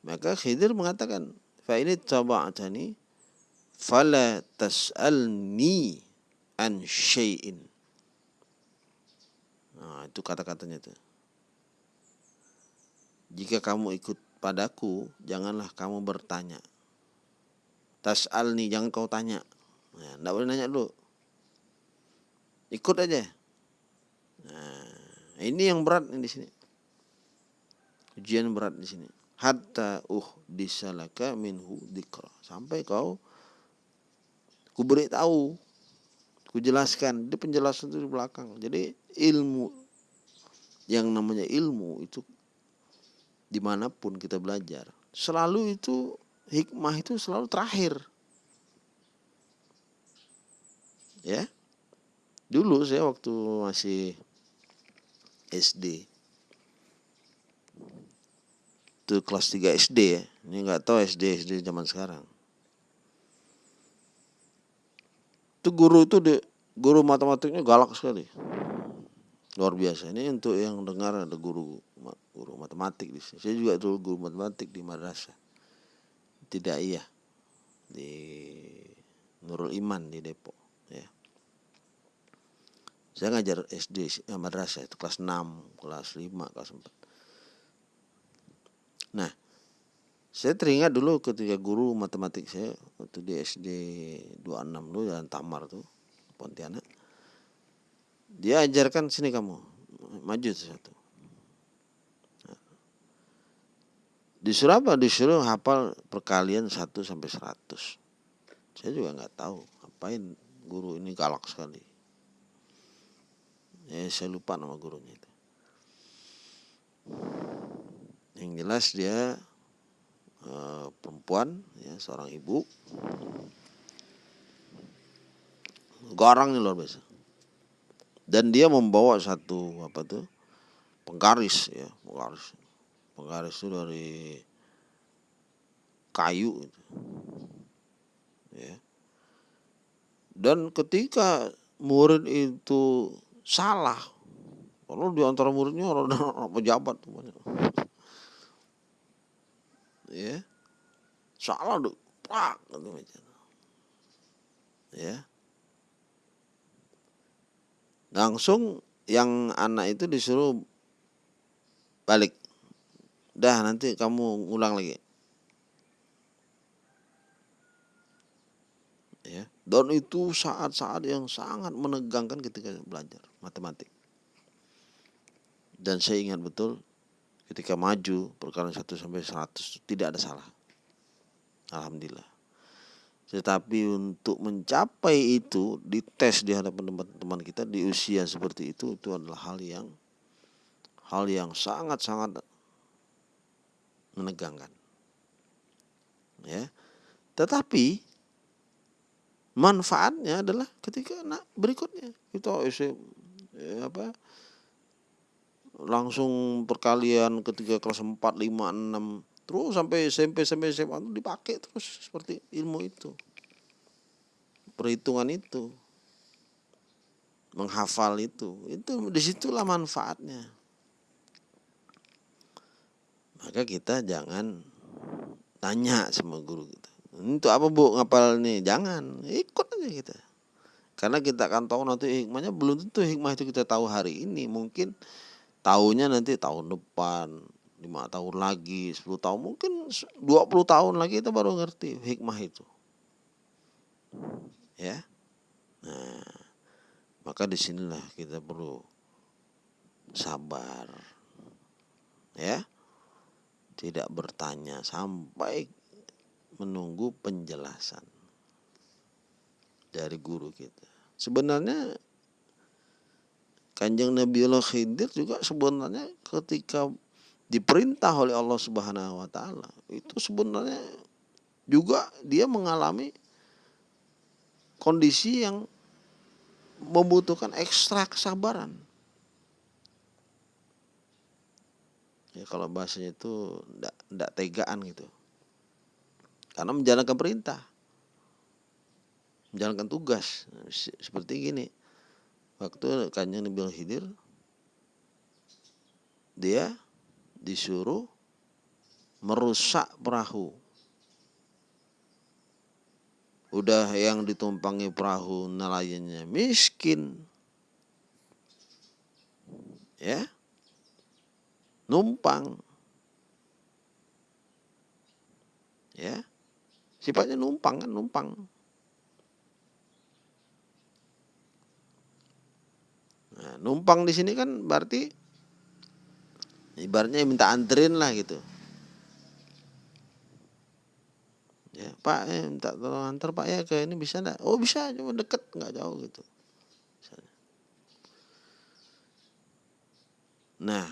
Maka Khidir mengatakan, "Fa ini taba'tani fala tas'alni an syai'in." Nah, itu kata-katanya itu. Jika kamu ikut padaku, janganlah kamu bertanya. Tas'alni, jangan kau tanya. Nah, enggak boleh nanya dulu ikut aja nah ini yang berat di sini ujian berat di sini hatta uh disalaka minhu dikra sampai kau ku beri tahu ku jelaskan. Di penjelasan itu di belakang. Jadi ilmu yang namanya ilmu itu di mana pun kita belajar selalu itu hikmah itu selalu terakhir. Ya? Dulu saya waktu masih SD itu kelas 3 SD ya. Ini nggak tahu SD SD zaman sekarang. Itu guru itu de, guru matematiknya galak sekali. Luar biasa. Ini untuk yang dengar ada guru guru matematik di sini. Saya juga dulu guru matematik di madrasah. Tidak iya di Nurul Iman di Depok ya saya ngajar SD eh, madrasah itu kelas 6 kelas 5 kelas 4 nah saya teringat dulu ketika guru matematik saya waktu di SD 26 dulu jalan Tamar tuh Pontianak. Dia ajarkan sini kamu maju satu. Nah. disuruh apa disuruh hafal perkalian 1 sampai 100 saya juga nggak tahu ngapain guru ini galak sekali. Ya saya lupa nama gurunya itu yang jelas dia uh, perempuan ya seorang ibu. Garangnya luar biasa. Dan dia membawa satu apa tuh penggaris ya penggaris. Penggaris itu dari kayu itu ya. Dan ketika murid itu salah kalau di antara muridnya orang pejabat banyak ya. Salah tuh pak gitu ya. Langsung yang anak itu disuruh balik. Dah nanti kamu ngulang lagi. Ya. Dan itu saat-saat yang sangat menegangkan ketika belajar matematik. Dan saya ingat betul ketika maju perkara 1 sampai 100 tidak ada salah. Alhamdulillah. Tetapi untuk mencapai itu dites di hadapan teman-teman kita di usia seperti itu itu adalah hal yang hal yang sangat-sangat menegangkan. Ya. Tetapi manfaatnya adalah ketika anak berikutnya. Kita SM, ya apa langsung perkalian ketika kelas 4, 5, 6 terus sampai SMP sampai SMA itu dipakai terus seperti ilmu itu. Perhitungan itu. Menghafal itu. Itu di situlah manfaatnya. Maka kita jangan tanya sama guru kita untuk apa bu ngapal nih? Jangan ikut aja kita. Karena kita akan tahu nanti hikmahnya belum tentu hikmah itu kita tahu hari ini. Mungkin tahunya nanti tahun depan lima tahun lagi 10 tahun mungkin 20 tahun lagi kita baru ngerti hikmah itu. Ya? Nah maka di sinilah kita perlu sabar. Ya? Tidak bertanya sampai menunggu penjelasan dari guru kita. Sebenarnya Kanjeng Allah Khidir juga sebenarnya ketika diperintah oleh Allah Subhanahu wa taala itu sebenarnya juga dia mengalami kondisi yang membutuhkan ekstra kesabaran. Ya kalau bahasanya itu tidak tegaan gitu. Karena menjalankan perintah. Menjalankan tugas. Seperti gini. Waktu kanjeng Nabi Khidir dia disuruh merusak perahu. Udah yang ditumpangi perahu nelayannya miskin. Ya. Numpang. Ya. Sifatnya numpang kan, numpang. Nah, numpang di sini kan berarti ibaratnya minta anterin lah gitu. Ya, Pak, eh, minta tolong antar Pak ya ke ini bisa enggak? Oh bisa, cuma deket nggak jauh gitu. Nah,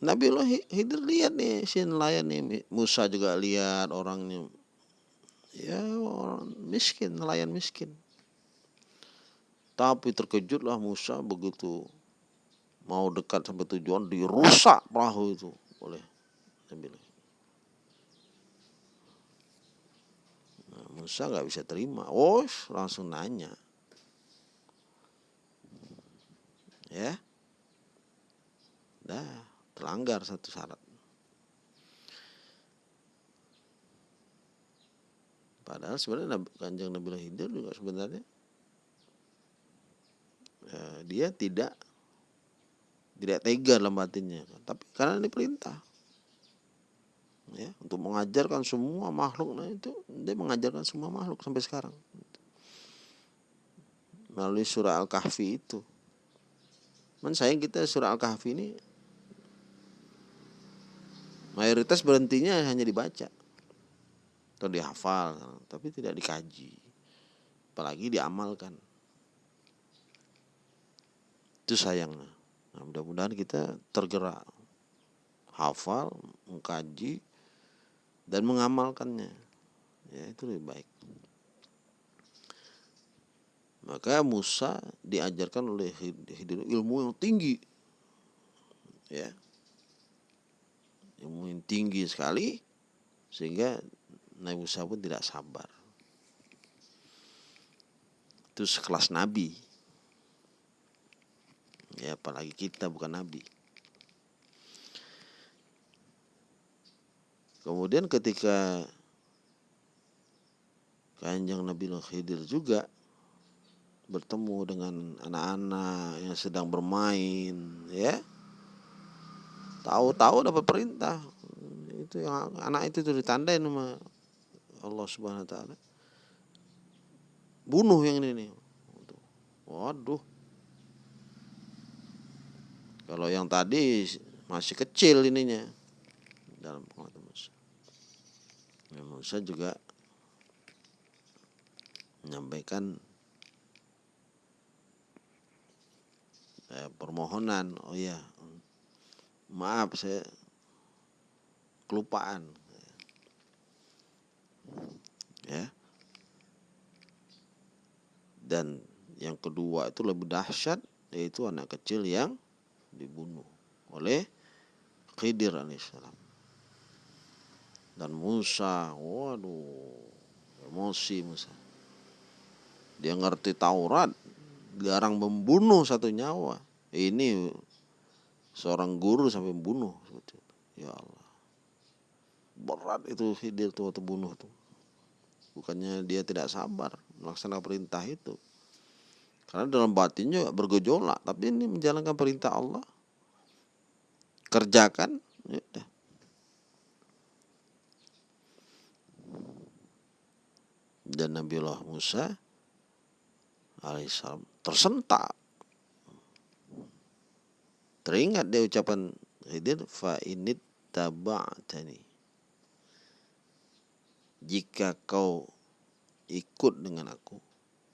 Nabi Allah Hidir lihat nih si nelayan nih, Musa juga lihat orangnya, ya orang miskin, nelayan miskin. Tapi terkejutlah Musa begitu mau dekat sampai tujuan dirusak perahu itu oleh Nabi nah, Musa nggak bisa terima. Oh langsung nanya. Ya? Dah terlanggar satu syarat. Padahal sebenarnya kanjeng Nabi Hidir juga sebenarnya ya, dia tidak tidak tega dalam batinnya tapi karena ini perintah. Ya untuk mengajarkan semua makhluk. Nah itu dia mengajarkan semua makhluk sampai sekarang. Melalui surah al-kahfi itu. Man sayang kita surah al-kahfi ini mayoritas berhentinya hanya dibaca. Atau dihafal tapi tidak dikaji. Apalagi diamalkan itu sayangnya Nah, mudah-mudahan kita tergerak, hafal, mengkaji, dan mengamalkannya. Ya, itu lebih baik. Maka Musa diajarkan oleh ilmu yang tinggi. Ya. Ilmu yang tinggi sekali sehingga Nabi Musa pun tidak sabar. Itu sekelas nabi ya apalagi kita bukan nabi. Kemudian ketika kanjeng Nabi Khidir juga bertemu dengan anak-anak yang sedang bermain ya. Tahu-tahu dapat perintah. Itu yang anak itu tuh ditandai sama Allah Subhanahu wa taala. Bunuh yang ini nih. Waduh kalau yang tadi masih kecil ininya dalam pengetahuan Musa. Ya, Musa juga menyampaikan eh, permohonan. Oh ya, maaf saya kelupaan. Ya. Dan yang kedua itu lebih dahsyat yaitu anak kecil yang dibunuh oleh Khidir alaihissalam dan Musa waduh emosi Musa. Dia ngerti Taurat garang membunuh satu nyawa. Ini seorang guru sampai membunuh. Ya Allah. Berat itu Khidir tuh waktu bunuh tuh. Bukannya dia tidak sabar melaksanakan perintah itu karena dalam batinnya bergejolak, tapi ini menjalankan perintah Allah. Kerjakan, ya Dan Nabiullah Musa alaihissalam tersentak. Teringat dia ucapan Khidir fa init taba'tani. Jika kau ikut dengan aku,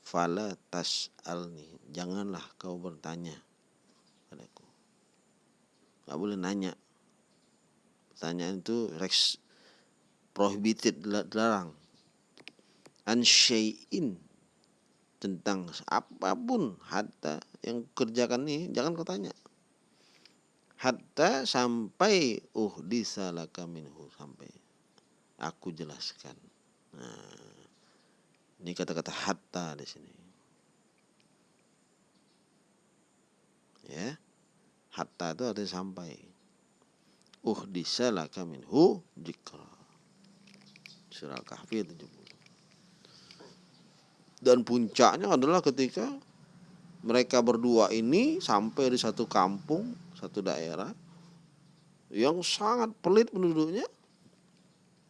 fala tas'alni. Janganlah kau bertanya padaku. Nggak boleh nanya. Pertanyaan itu rex prohibited dilarang an tentang apa pun hatta yang kerjakan nih jangan kau tanya. Hatta sampai uh disalaka minhu sampai aku jelaskan. Nah ini kata-kata hatta di sini. Ya. Hatta itu artinya sampai. Uh disalaka minhu jikra surah kahfi 70 dan puncaknya adalah ketika mereka berdua ini sampai di satu kampung, satu daerah yang sangat pelit penduduknya.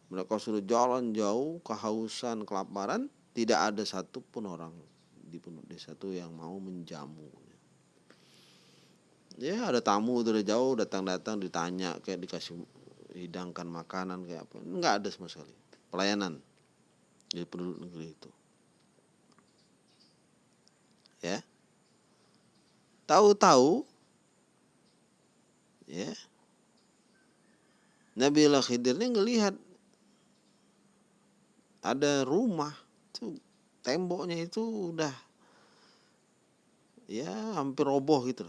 Mereka sudah jalan jauh, kehausan, kelaparan, tidak ada satupun orang di penduduk desa itu yang mau menjamu. Ya ada tamu dari jauh datang-datang ditanya kayak dikasih hidangkan makanan kayak apa, enggak ada sama sekali pelayanan di penduduk negeri itu. ya tahu-tahu ya Nabi Allah Khidir ini ngelihat ada rumah tuh temboknya itu udah ya hampir roboh gitu.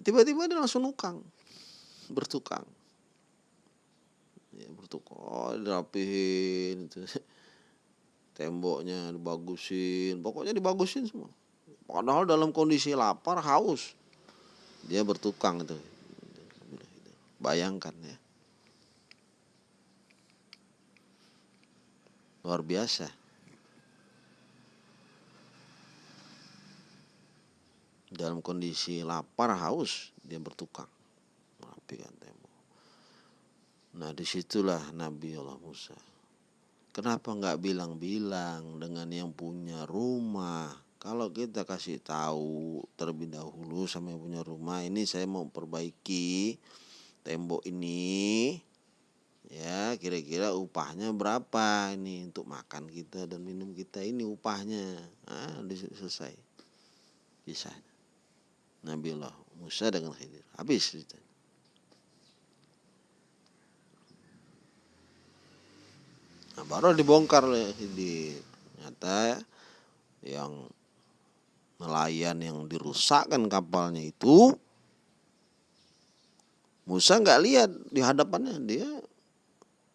Tiba-tiba dia langsung nukang, bertukang. Ya, bertukang, oh, dirapihin. Gitu temboknya dibagusin pokoknya dibagusin semua padahal dalam kondisi lapar haus dia bertukang itu bayangkan ya luar biasa. Dalam kondisi lapar haus dia bertukang. Merapikan tembok nah di situlah Nabi Allah Musa. Kenapa nggak bilang-bilang dengan yang punya rumah? Kalau kita kasih tahu terlebih dahulu sama yang punya rumah, ini saya mau perbaiki tembok ini, ya kira-kira upahnya berapa ini untuk makan kita dan minum kita ini upahnya, ah selesai. Bisa. Nabi Allah Musa dengan Khidir. Habis. Nah, baru dibongkar di nyata yang nelayan yang dirusakkan kapalnya itu Musa nggak lihat di hadapannya. Dia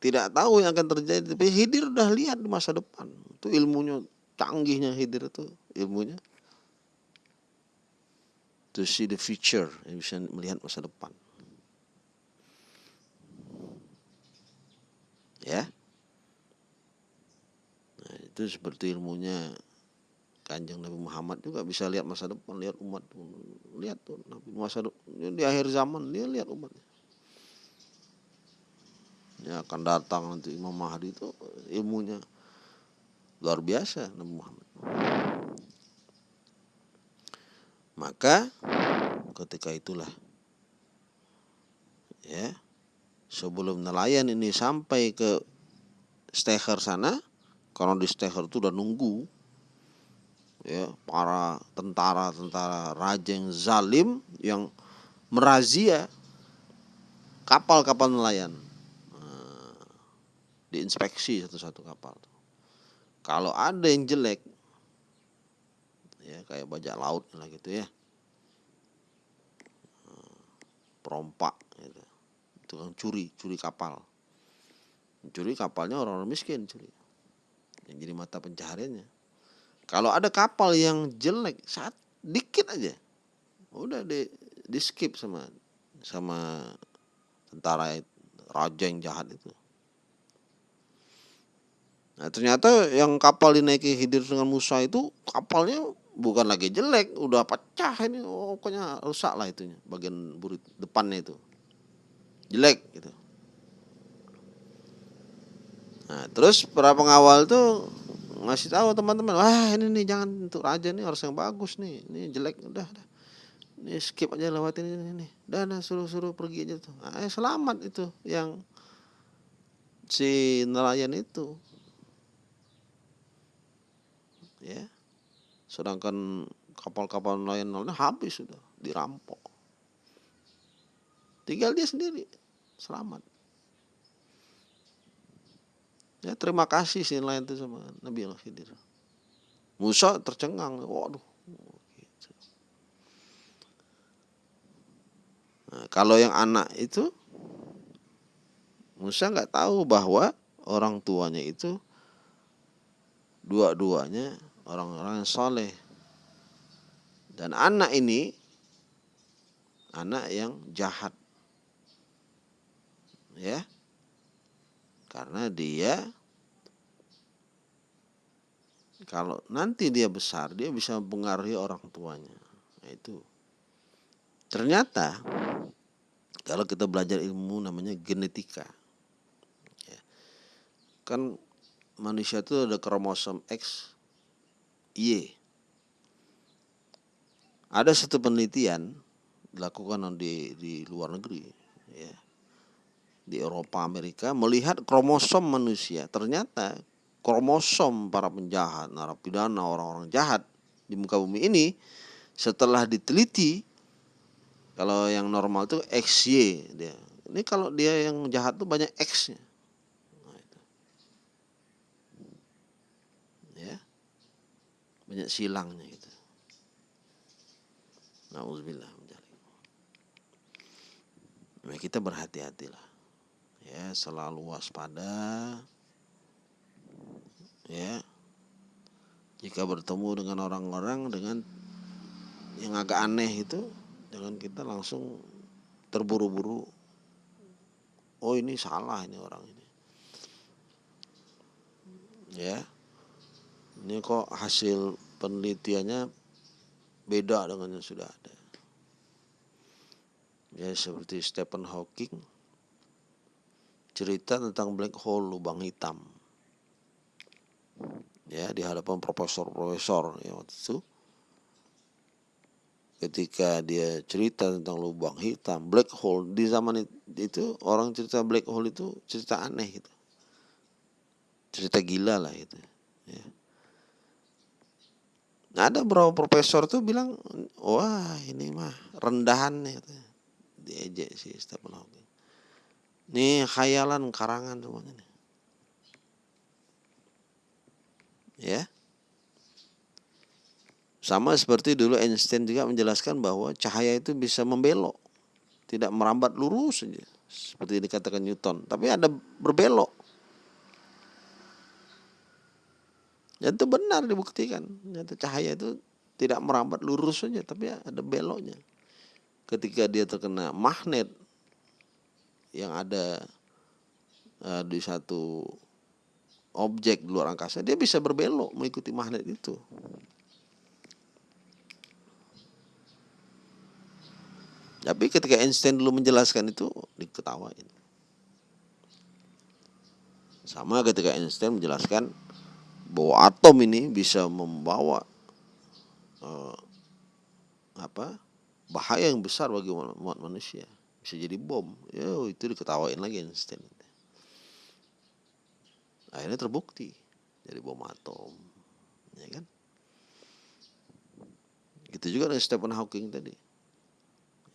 tidak tahu yang akan terjadi tapi Hidir udah lihat di masa depan. Itu ilmunya canggihnya Hidir itu ilmunya. To see the future bisa melihat masa depan. Ya. Itu seperti ilmunya kanjeng Nabi Muhammad juga bisa lihat masa depan lihat umat. Lihat tuh Nabi masa di akhir zaman dia lihat umatnya ya akan datang nanti Imam Mahdi itu ilmunya. Luar biasa Nabi Muhammad. Maka ketika itulah ya sebelum nelayan ini sampai ke steher sana karena di Steher itu udah nunggu ya para tentara-tentara raja yang zalim yang merazia kapal-kapal nelayan diinspeksi satu-satu kapal kalau ada yang jelek ya kayak bajak laut lah gitu ya perompak gitu. tukang curi curi kapal curi kapalnya orang-orang miskin curi yang jadi mata pencahariannya. Kalau ada kapal yang jelek, saat dikit aja, udah di, di skip sama sama tentara raja yang jahat itu. Nah ternyata yang kapal dinaiki Hidir dengan Musa itu kapalnya bukan lagi jelek, udah pecah ini, oh, pokoknya rusak lah itunya, bagian burit depannya itu jelek gitu. Nah, terus para pengawal tuh ngasih tahu teman-teman, wah ini nih jangan untuk raja nih harus yang bagus nih, ini jelek udah, udah. ini skip aja lewatin ini, ini. dan suruh-suruh pergi aja tuh. Nah, eh, selamat itu yang si nelayan itu, ya. Sedangkan kapal-kapal nelayan nelayan habis sudah dirampok. Tinggal dia sendiri selamat. Ya terima kasih si nelayan itu sama Nabi Allah Khidir. Musa tercengang, waduh. Nah, kalau yang anak itu Musa nggak tahu bahwa orang tuanya itu dua-duanya orang-orang yang soleh. Dan anak ini anak yang jahat. Ya. Karena dia kalau nanti dia besar dia bisa mempengaruhi orang tuanya. Nah, itu. Ternyata kalau kita belajar ilmu namanya genetika ya, kan manusia itu ada kromosom X Y. Ada satu penelitian dilakukan di di luar negeri ya di Eropa Amerika melihat kromosom manusia. Ternyata kromosom para penjahat narapidana orang-orang jahat di muka bumi ini setelah diteliti kalau yang normal itu XY dia. Ini kalau dia yang jahat tuh banyak X-nya nah, ya banyak silangnya gitu. Nauzubillah Nah, kita berhati-hatilah. Ya selalu waspada. Ya. Jika bertemu dengan orang-orang dengan yang agak aneh itu jangan kita langsung terburu-buru. Oh ini salah ini orang ini. Ya ini kok hasil penelitiannya beda dengan yang sudah ada. Ya seperti Stephen Hawking cerita tentang black hole lubang hitam. Ya di hadapan profesor-profesor ya waktu itu ketika dia cerita tentang lubang hitam black hole di zaman itu orang cerita black hole itu cerita aneh gitu. Cerita gila lah itu ya. Nah, ada beberapa profesor tuh bilang wah ini mah rendahan gitu. diejek si Stephen Hawking ini khayalan karangan semuanya nih. Ya. Sama seperti dulu Einstein juga menjelaskan bahwa cahaya itu bisa membelok, tidak merambat lurus saja, seperti dikatakan Newton, tapi ada berbelok. Dan itu benar dibuktikan. Nyata cahaya itu tidak merambat lurus saja, tapi ada beloknya. Ketika dia terkena magnet yang ada uh, di satu objek di luar angkasa dia bisa berbelok mengikuti magnet itu tapi ketika Einstein dulu menjelaskan itu diketawain sama ketika Einstein menjelaskan bahwa atom ini bisa membawa uh, apa bahaya yang besar bagi umat manusia. Bisa jadi bom. Ya itu diketawain lagi Einstein. Akhirnya terbukti jadi bom atom. Ya kan? Gitu juga dengan Stephen Hawking tadi.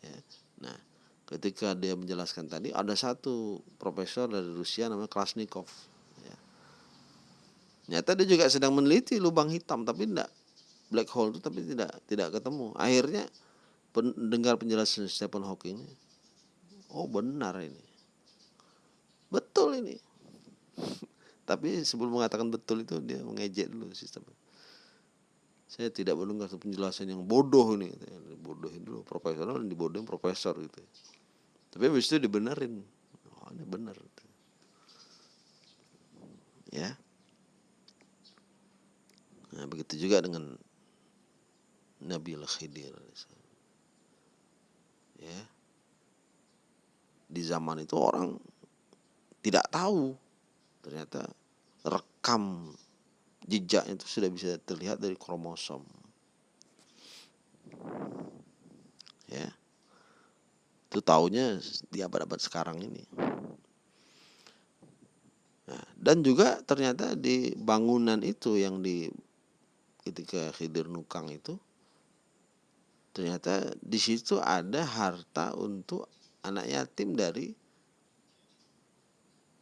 Ya. nah ketika dia menjelaskan tadi ada satu profesor dari Rusia namanya Krasnikov ya. nyata dia juga sedang meneliti lubang hitam tapi tidak black hole itu tapi tidak tidak ketemu. Akhirnya pendengar penjelasan Stephen Hawking oh benar ini. Betul ini. Tapi sebelum mengatakan betul itu dia mengejek dulu sistem. Saya tidak mendengar penjelasan yang bodoh ini bodoh dulu profesional dibodohin profesor gitu. Tapi habis itu dibenerin. Oh ini benar. Ya nah begitu juga dengan Nabi Khidir. Ya. Di zaman itu orang tidak tahu ternyata rekam jejaknya itu sudah bisa terlihat dari kromosom. Ya. Itu taunya di abad-abad sekarang ini. Nah, dan juga ternyata di bangunan itu yang di ketika Khidir Nukang itu ternyata di situ ada harta untuk anak yatim dari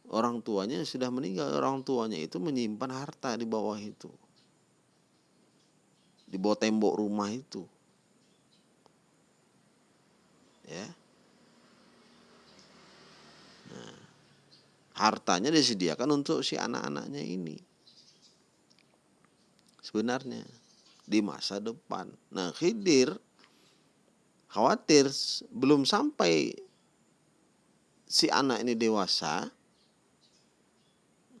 orang tuanya sudah meninggal. Orang tuanya itu menyimpan harta di bawah itu. Di bawah tembok rumah itu. Ya. Nah, hartanya disediakan untuk si anak-anaknya ini sebenarnya di masa depan. Nah Khidir khawatir belum sampai si anak ini dewasa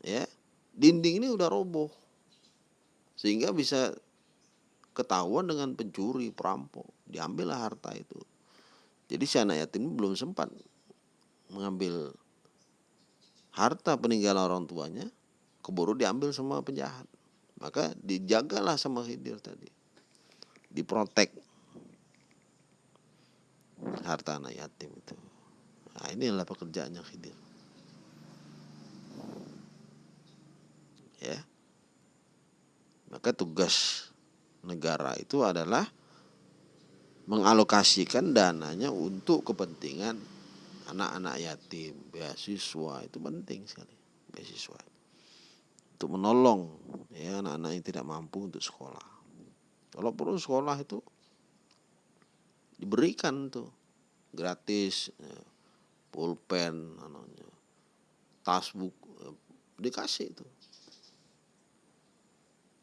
ya dinding ini udah roboh. Sehingga bisa ketahuan dengan pencuri perampok diambillah harta itu. Jadi si anak yatim belum sempat mengambil harta peninggalan orang tuanya keburu diambil sama penjahat maka dijagalah sama Khidir tadi. Diprotek. Harta anak yatim itu. Nah inilah pekerjaannya Khidir. Ya. Maka tugas negara itu adalah mengalokasikan dananya untuk kepentingan anak-anak yatim, beasiswa itu penting sekali, beasiswa untuk menolong ya anak-anak yang tidak mampu untuk sekolah. Kalau perlu sekolah itu diberikan tuh gratis ya, pulpen, tas buku dikasih itu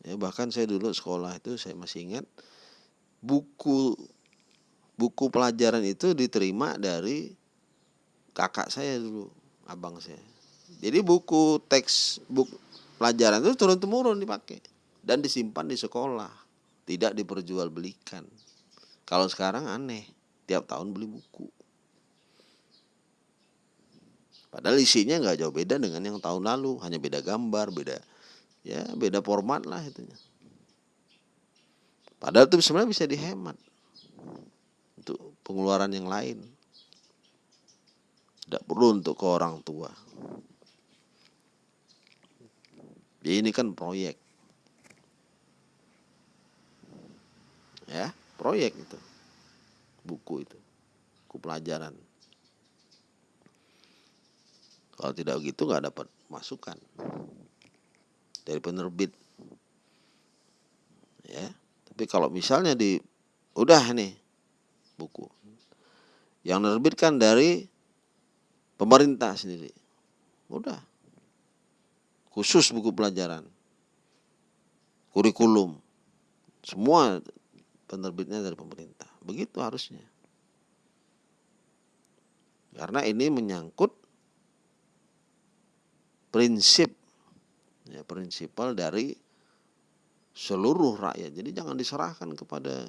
ya bahkan saya dulu sekolah itu saya masih ingat buku buku pelajaran itu diterima dari kakak saya dulu abang saya jadi buku teks buku pelajaran itu turun temurun dipakai dan disimpan di sekolah tidak diperjualbelikan. Kalau sekarang aneh tiap tahun beli buku. Padahal isinya nggak jauh beda dengan yang tahun lalu hanya beda gambar beda ya beda format lah itunya. Padahal itu sebenarnya bisa dihemat untuk pengeluaran yang lain. Tidak perlu untuk ke orang tua ya, ini kan proyek. Ya proyek itu. Buku itu. Buku pelajaran. Kalau tidak begitu nggak dapat masukan dari penerbit. Ya tapi kalau misalnya di udah nih buku. Yang menerbitkan dari pemerintah sendiri. Udah khusus buku pelajaran kurikulum semua penerbitnya dari pemerintah begitu harusnya karena ini menyangkut prinsip ya, prinsipal dari seluruh rakyat. Jadi jangan diserahkan kepada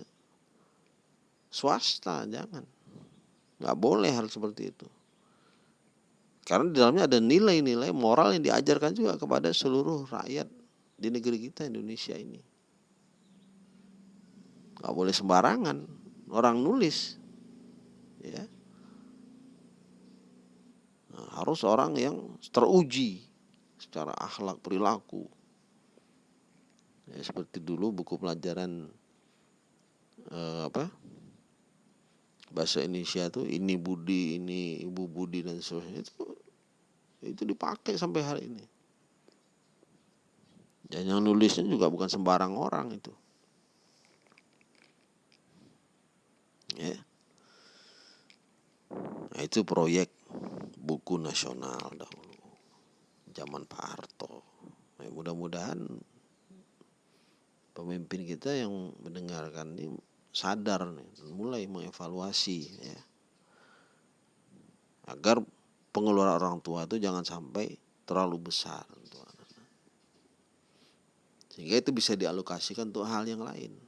swasta, jangan. Nggak boleh hal seperti itu. Karena di dalamnya ada nilai-nilai moral yang diajarkan juga kepada seluruh rakyat di negeri kita Indonesia ini. Nggak boleh sembarangan orang nulis. Ya. Nah, harus orang yang teruji secara akhlak perilaku ya, seperti dulu buku pelajaran eh, apa bahasa Indonesia tuh ini Budi ini Ibu Budi dan seterusnya itu itu dipakai sampai hari ini. Dan yang nulisnya juga bukan sembarang orang itu. Ya. Nah, itu proyek buku nasional dahulu. Zaman Pak Harto. Ya, mudah-mudahan pemimpin kita yang mendengarkan ini sadar nih, mulai mengevaluasi ya. Agar pengeluaran orang tua itu jangan sampai terlalu besar untuk anak Sehingga itu bisa dialokasikan untuk hal yang lain.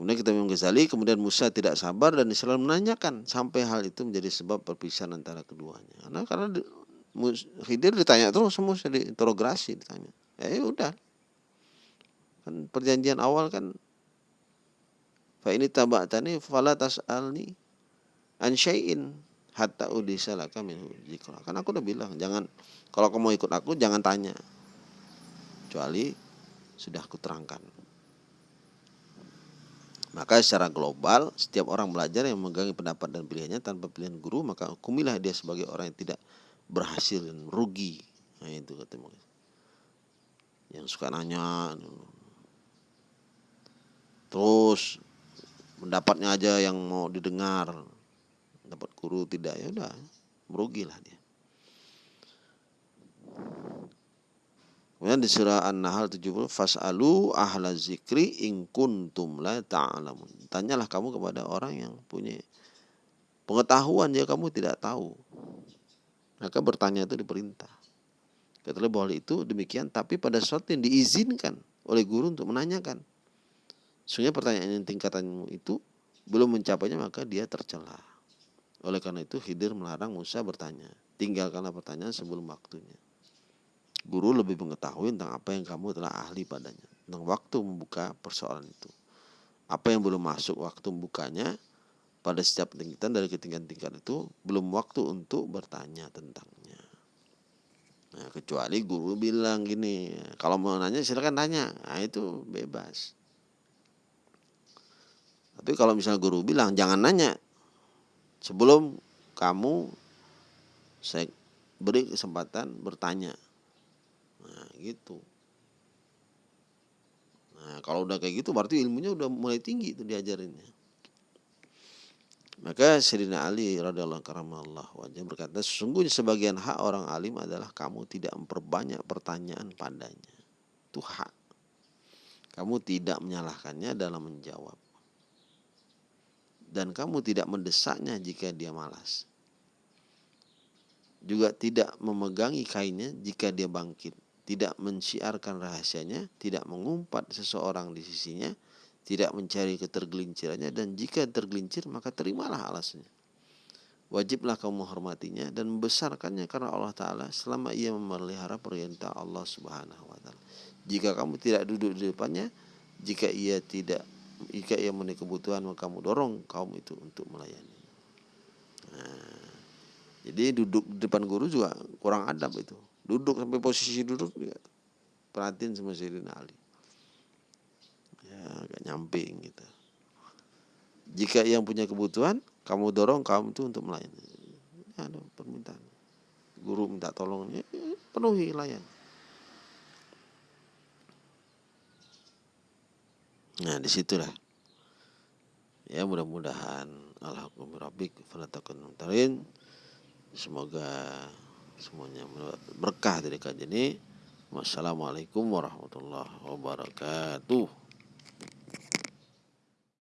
Kemudian kita Imam Ghazali, kemudian Musa tidak sabar dan Islam menanyakan sampai hal itu menjadi sebab perpisahan antara keduanya. Karena karena Khidir ditanya terus semua diinterogasi ditanya. Ya udah. Kan perjanjian awal kan fa ini tabatani fala tas'alni an syai'in hatta udisa laka min zikra. Kan aku udah bilang jangan kalau kamu ikut aku jangan tanya. Kecuali sudah aku terangkan Maka secara global setiap orang belajar yang memegangi pendapat dan pilihannya tanpa pilihan guru maka hukumilah dia sebagai orang yang tidak berhasil dan rugi. Nah itu kata Yang suka nanya terus pendapatnya aja yang mau didengar dapat guru tidak ya udah merugilah dia Kemudian di surah An-Nahl 70 fasalu ahla zikri in kuntum la ta'lamun. Tanyalah kamu kepada orang yang punya pengetahuan ya kamu tidak tahu. Maka bertanya itu diperintah. Kata bahwa itu demikian tapi pada sesuatu yang diizinkan oleh guru untuk menanyakan. Sehingga pertanyaan yang tingkatanmu itu belum mencapainya maka dia tercela. Oleh karena itu Khidir melarang Musa bertanya. Tinggalkanlah pertanyaan sebelum waktunya. Guru lebih mengetahui tentang apa yang kamu telah ahli padanya, tentang waktu membuka persoalan itu. Apa yang belum masuk waktu membukanya pada setiap tingkatan dari ketinggian-tingkatan itu belum waktu untuk bertanya tentangnya. Nah, kecuali guru bilang gini, kalau mau nanya silakan tanya. Nah, itu bebas. Tapi kalau misalnya guru bilang jangan nanya sebelum kamu saya beri kesempatan bertanya gitu nah kalau udah kayak gitu berarti ilmunya udah mulai tinggi itu diajarinnya maka Sayyidina Ali radhiyallahu Allah wajah berkata sesungguhnya sebagian hak orang alim adalah kamu tidak memperbanyak pertanyaan padanya. Itu hak. Kamu tidak menyalahkannya dalam menjawab. Dan kamu tidak mendesaknya jika dia malas. Juga tidak memegangi kainnya jika dia bangkit. Tidak mensiarkan rahasianya, tidak mengumpat seseorang di sisinya, tidak mencari ketergelincirannya dan jika tergelincir maka terimalah alasnya. Wajiblah kamu menghormatinya dan membesarkannya karena Allah Ta'ala selama ia memelihara perintah Allah Subhanahu wa Ta'ala. Jika kamu tidak duduk di depannya, jika ia tidak jika ia mempunyai kebutuhan maka kamu dorong kaum itu untuk melayani. Nah, jadi duduk di depan guru juga kurang adab itu duduk sampai posisi duduk ya, perhatiin sama Sayyidina Ali agak nyamping gitu. Jika yang punya kebutuhan kamu dorong kamu itu untuk melayani. Ya, ada permintaan. Guru minta tolong ya, penuhi layan. Nah di situlah ya mudah-mudahan. Alhamdulillah semoga semuanya berkah dari kajian ini. Wassalamualaikum warahmatullahi wabarakatuh.